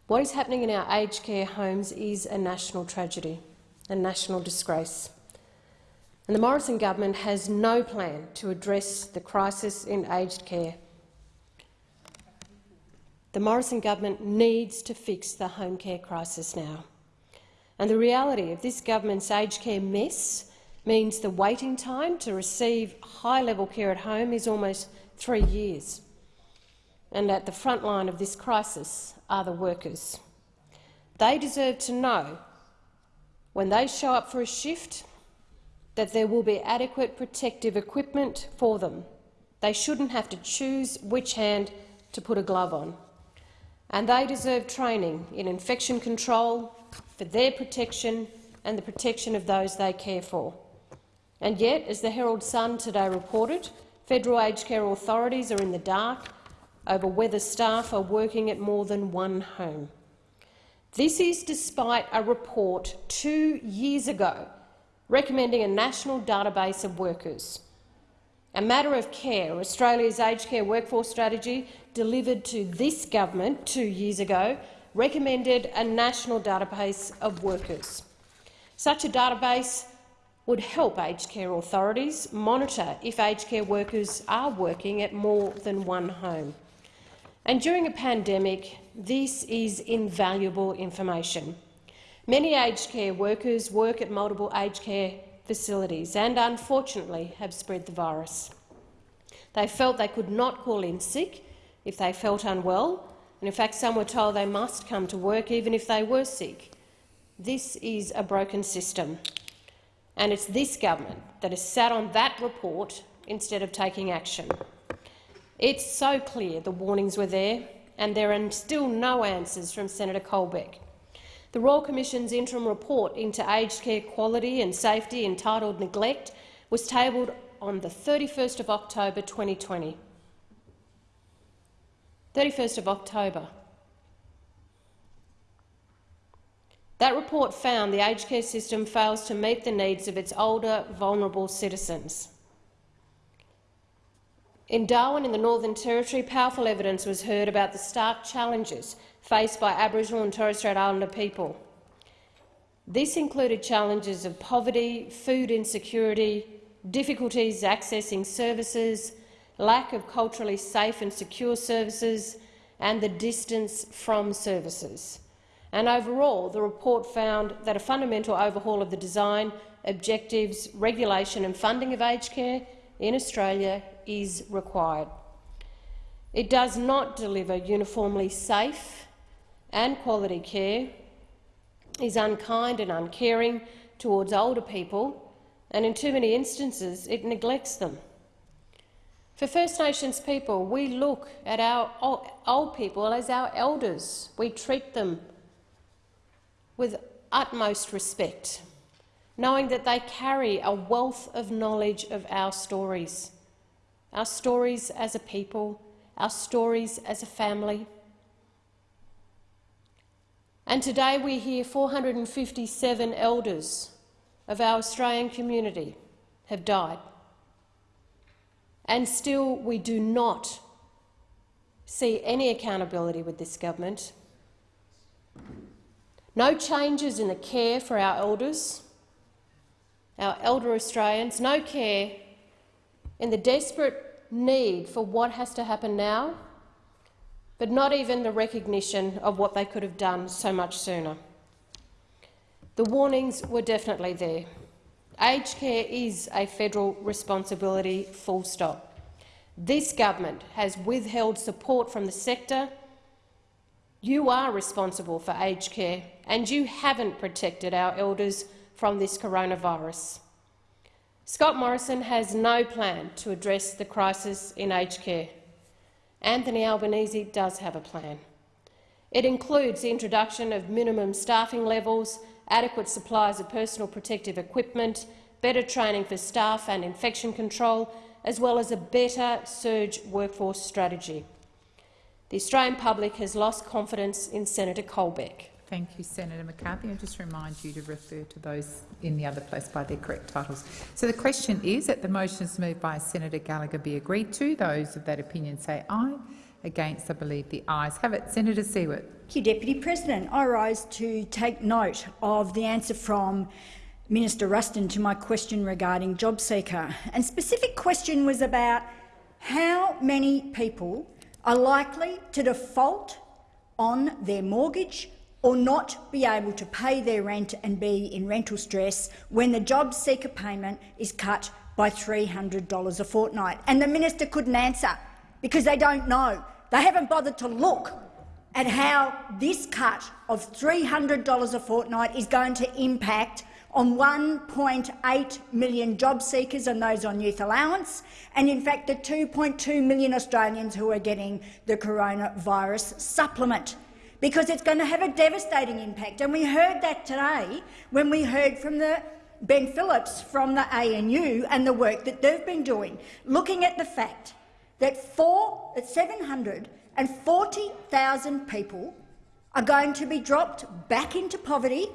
What is happening in our aged care homes is a national tragedy, a national disgrace. And the Morrison government has no plan to address the crisis in aged care. The Morrison government needs to fix the home care crisis now. And the reality of this government's aged care mess means the waiting time to receive high-level care at home is almost three years. And at the front line of this crisis are the workers. They deserve to know, when they show up for a shift, that there will be adequate protective equipment for them. They shouldn't have to choose which hand to put a glove on. And they deserve training in infection control for their protection and the protection of those they care for. And yet, as the Herald Sun today reported, federal aged care authorities are in the dark over whether staff are working at more than one home. This is despite a report two years ago recommending a national database of workers. A matter of care, Australia's aged care workforce strategy, delivered to this government two years ago, recommended a national database of workers. Such a database would help aged care authorities monitor if aged care workers are working at more than one home. And during a pandemic, this is invaluable information. Many aged care workers work at multiple aged care facilities and, unfortunately, have spread the virus. They felt they could not call in sick if they felt unwell, and in fact some were told they must come to work even if they were sick. This is a broken system, and it's this government that has sat on that report instead of taking action. It's so clear the warnings were there, and there are still no answers from Senator Colbeck. The Royal Commission's interim report into aged care quality and safety entitled Neglect was tabled on the 31st of October 2020. 31st of October. That report found the aged care system fails to meet the needs of its older, vulnerable citizens. In Darwin, in the Northern Territory, powerful evidence was heard about the stark challenges faced by Aboriginal and Torres Strait Islander people. This included challenges of poverty, food insecurity, difficulties accessing services, lack of culturally safe and secure services, and the distance from services. And overall, the report found that a fundamental overhaul of the design, objectives, regulation and funding of aged care in Australia is required. It does not deliver uniformly safe and quality care, is unkind and uncaring towards older people, and in too many instances it neglects them. For First Nations people, we look at our old people as our elders. We treat them with utmost respect, knowing that they carry a wealth of knowledge of our stories, our stories as a people, our stories as a family. And today we hear 457 elders of our Australian community have died. And still we do not see any accountability with this government. No changes in the care for our elders, our elder Australians, no care in the desperate need for what has to happen now but not even the recognition of what they could have done so much sooner. The warnings were definitely there. Aged care is a federal responsibility, full stop. This government has withheld support from the sector. You are responsible for aged care, and you haven't protected our elders from this coronavirus. Scott Morrison has no plan to address the crisis in aged care. Anthony Albanese does have a plan. It includes the introduction of minimum staffing levels, adequate supplies of personal protective equipment, better training for staff and infection control, as well as a better surge workforce strategy. The Australian public has lost confidence in Senator Colbeck. Thank you, Senator McCarthy. I just remind you to refer to those in the other place by their correct titles. So the question is that the motions moved by Senator Gallagher be agreed to. Those of that opinion say aye. Against, I believe the ayes have it. Senator Siewert. Thank you, Deputy President. I rise to take note of the answer from Minister Ruston to my question regarding JobSeeker. And specific question was about how many people are likely to default on their mortgage or not be able to pay their rent and be in rental stress when the job seeker payment is cut by $300 a fortnight. And the minister couldn't answer because they don't know. They haven't bothered to look at how this cut of $300 a fortnight is going to impact on 1.8 million job seekers and those on youth allowance, and in fact the 2.2 million Australians who are getting the coronavirus supplement because it's going to have a devastating impact. And we heard that today when we heard from the Ben Phillips from the ANU and the work that they've been doing, looking at the fact that, four, that 740,000 people are going to be dropped back into poverty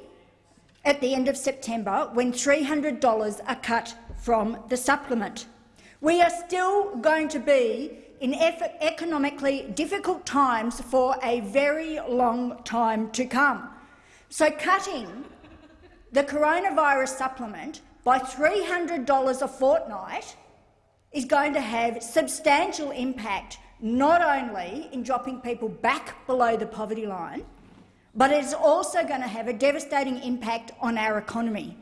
at the end of September when $300 are cut from the supplement. We are still going to be in economically difficult times for a very long time to come. So cutting the coronavirus supplement by $300 a fortnight is going to have substantial impact not only in dropping people back below the poverty line, but it's also going to have a devastating impact on our economy.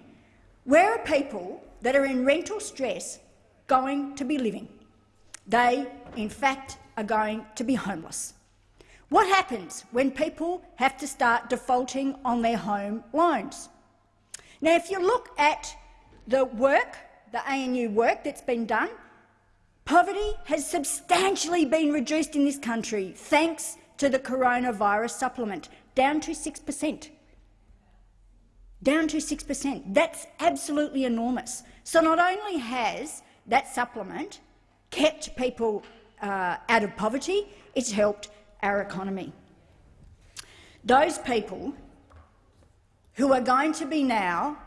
Where are people that are in rental stress going to be living? They, in fact, are going to be homeless. What happens when people have to start defaulting on their home loans? Now, if you look at the work, the ANU work that's been done, poverty has substantially been reduced in this country thanks to the coronavirus supplement, down to 6 per cent. Down to 6 per cent. That's absolutely enormous. So not only has that supplement kept people uh, out of poverty, it's helped our economy. Those people who are going to be now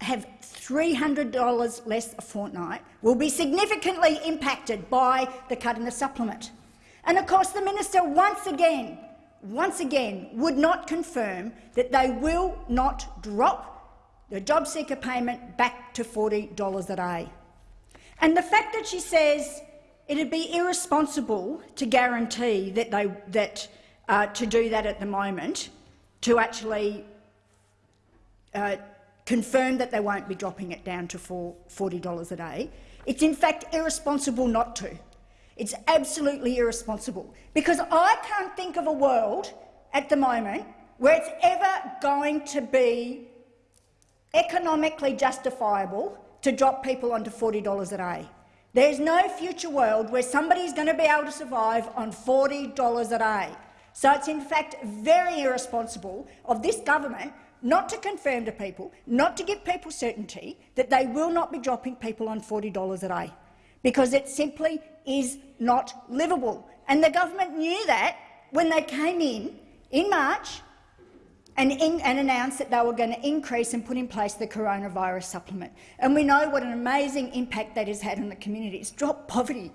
have $300 less a fortnight will be significantly impacted by the cut in the supplement. And of course the minister once again, once again would not confirm that they will not drop the job seeker payment back to $40 a day. And the fact that she says it'd be irresponsible to guarantee that they that uh, to do that at the moment, to actually uh, confirm that they won't be dropping it down to $40 a day. It's in fact irresponsible not to. It's absolutely irresponsible because I can't think of a world at the moment where it's ever going to be economically justifiable to drop people onto $40 a day. There's no future world where somebody's going to be able to survive on $40 a day. So it's in fact very irresponsible of this government not to confirm to people, not to give people certainty that they will not be dropping people on $40 a day, because it simply is not livable. And the government knew that when they came in in March and, in, and, announced that they were going to increase and put in place the coronavirus supplement. And we know what an amazing impact that has had on the community. It's dropped poverty.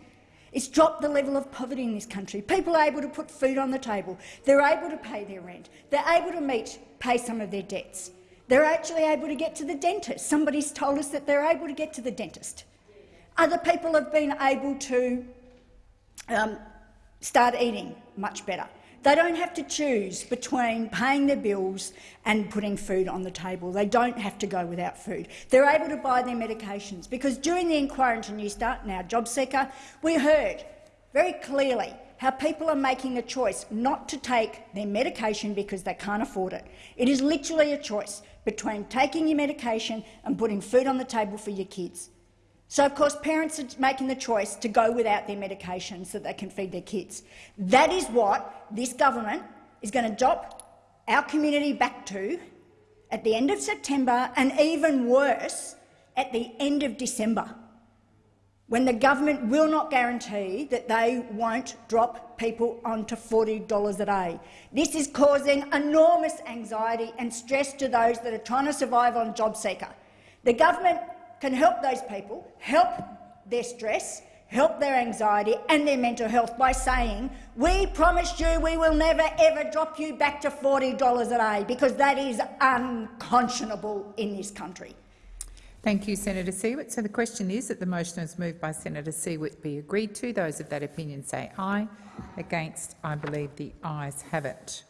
It's dropped the level of poverty in this country. People are able to put food on the table. They're able to pay their rent. They're able to meet, pay some of their debts. They're actually able to get to the dentist. Somebody's told us that they're able to get to the dentist. Other people have been able to um, start eating much better. They don't have to choose between paying their bills and putting food on the table. They don't have to go without food. They're able to buy their medications because during the inquiry into Newstart and our job seeker, we heard very clearly how people are making a choice not to take their medication because they can't afford it. It is literally a choice between taking your medication and putting food on the table for your kids. So, of course, parents are making the choice to go without their medication so that they can feed their kids. That is what this government is going to drop our community back to at the end of September and even worse at the end of December, when the government will not guarantee that they won't drop people onto $40 a day. This is causing enormous anxiety and stress to those that are trying to survive on JobSeeker. The government can help those people, help their stress, help their anxiety and their mental health by saying, we promised you we will never ever drop you back to $40 a day, because that is unconscionable in this country. Thank you, Senator Siewert. So the question is that the motion is moved by Senator Siewert be agreed to. Those of that opinion say aye. Against, I believe the ayes have it.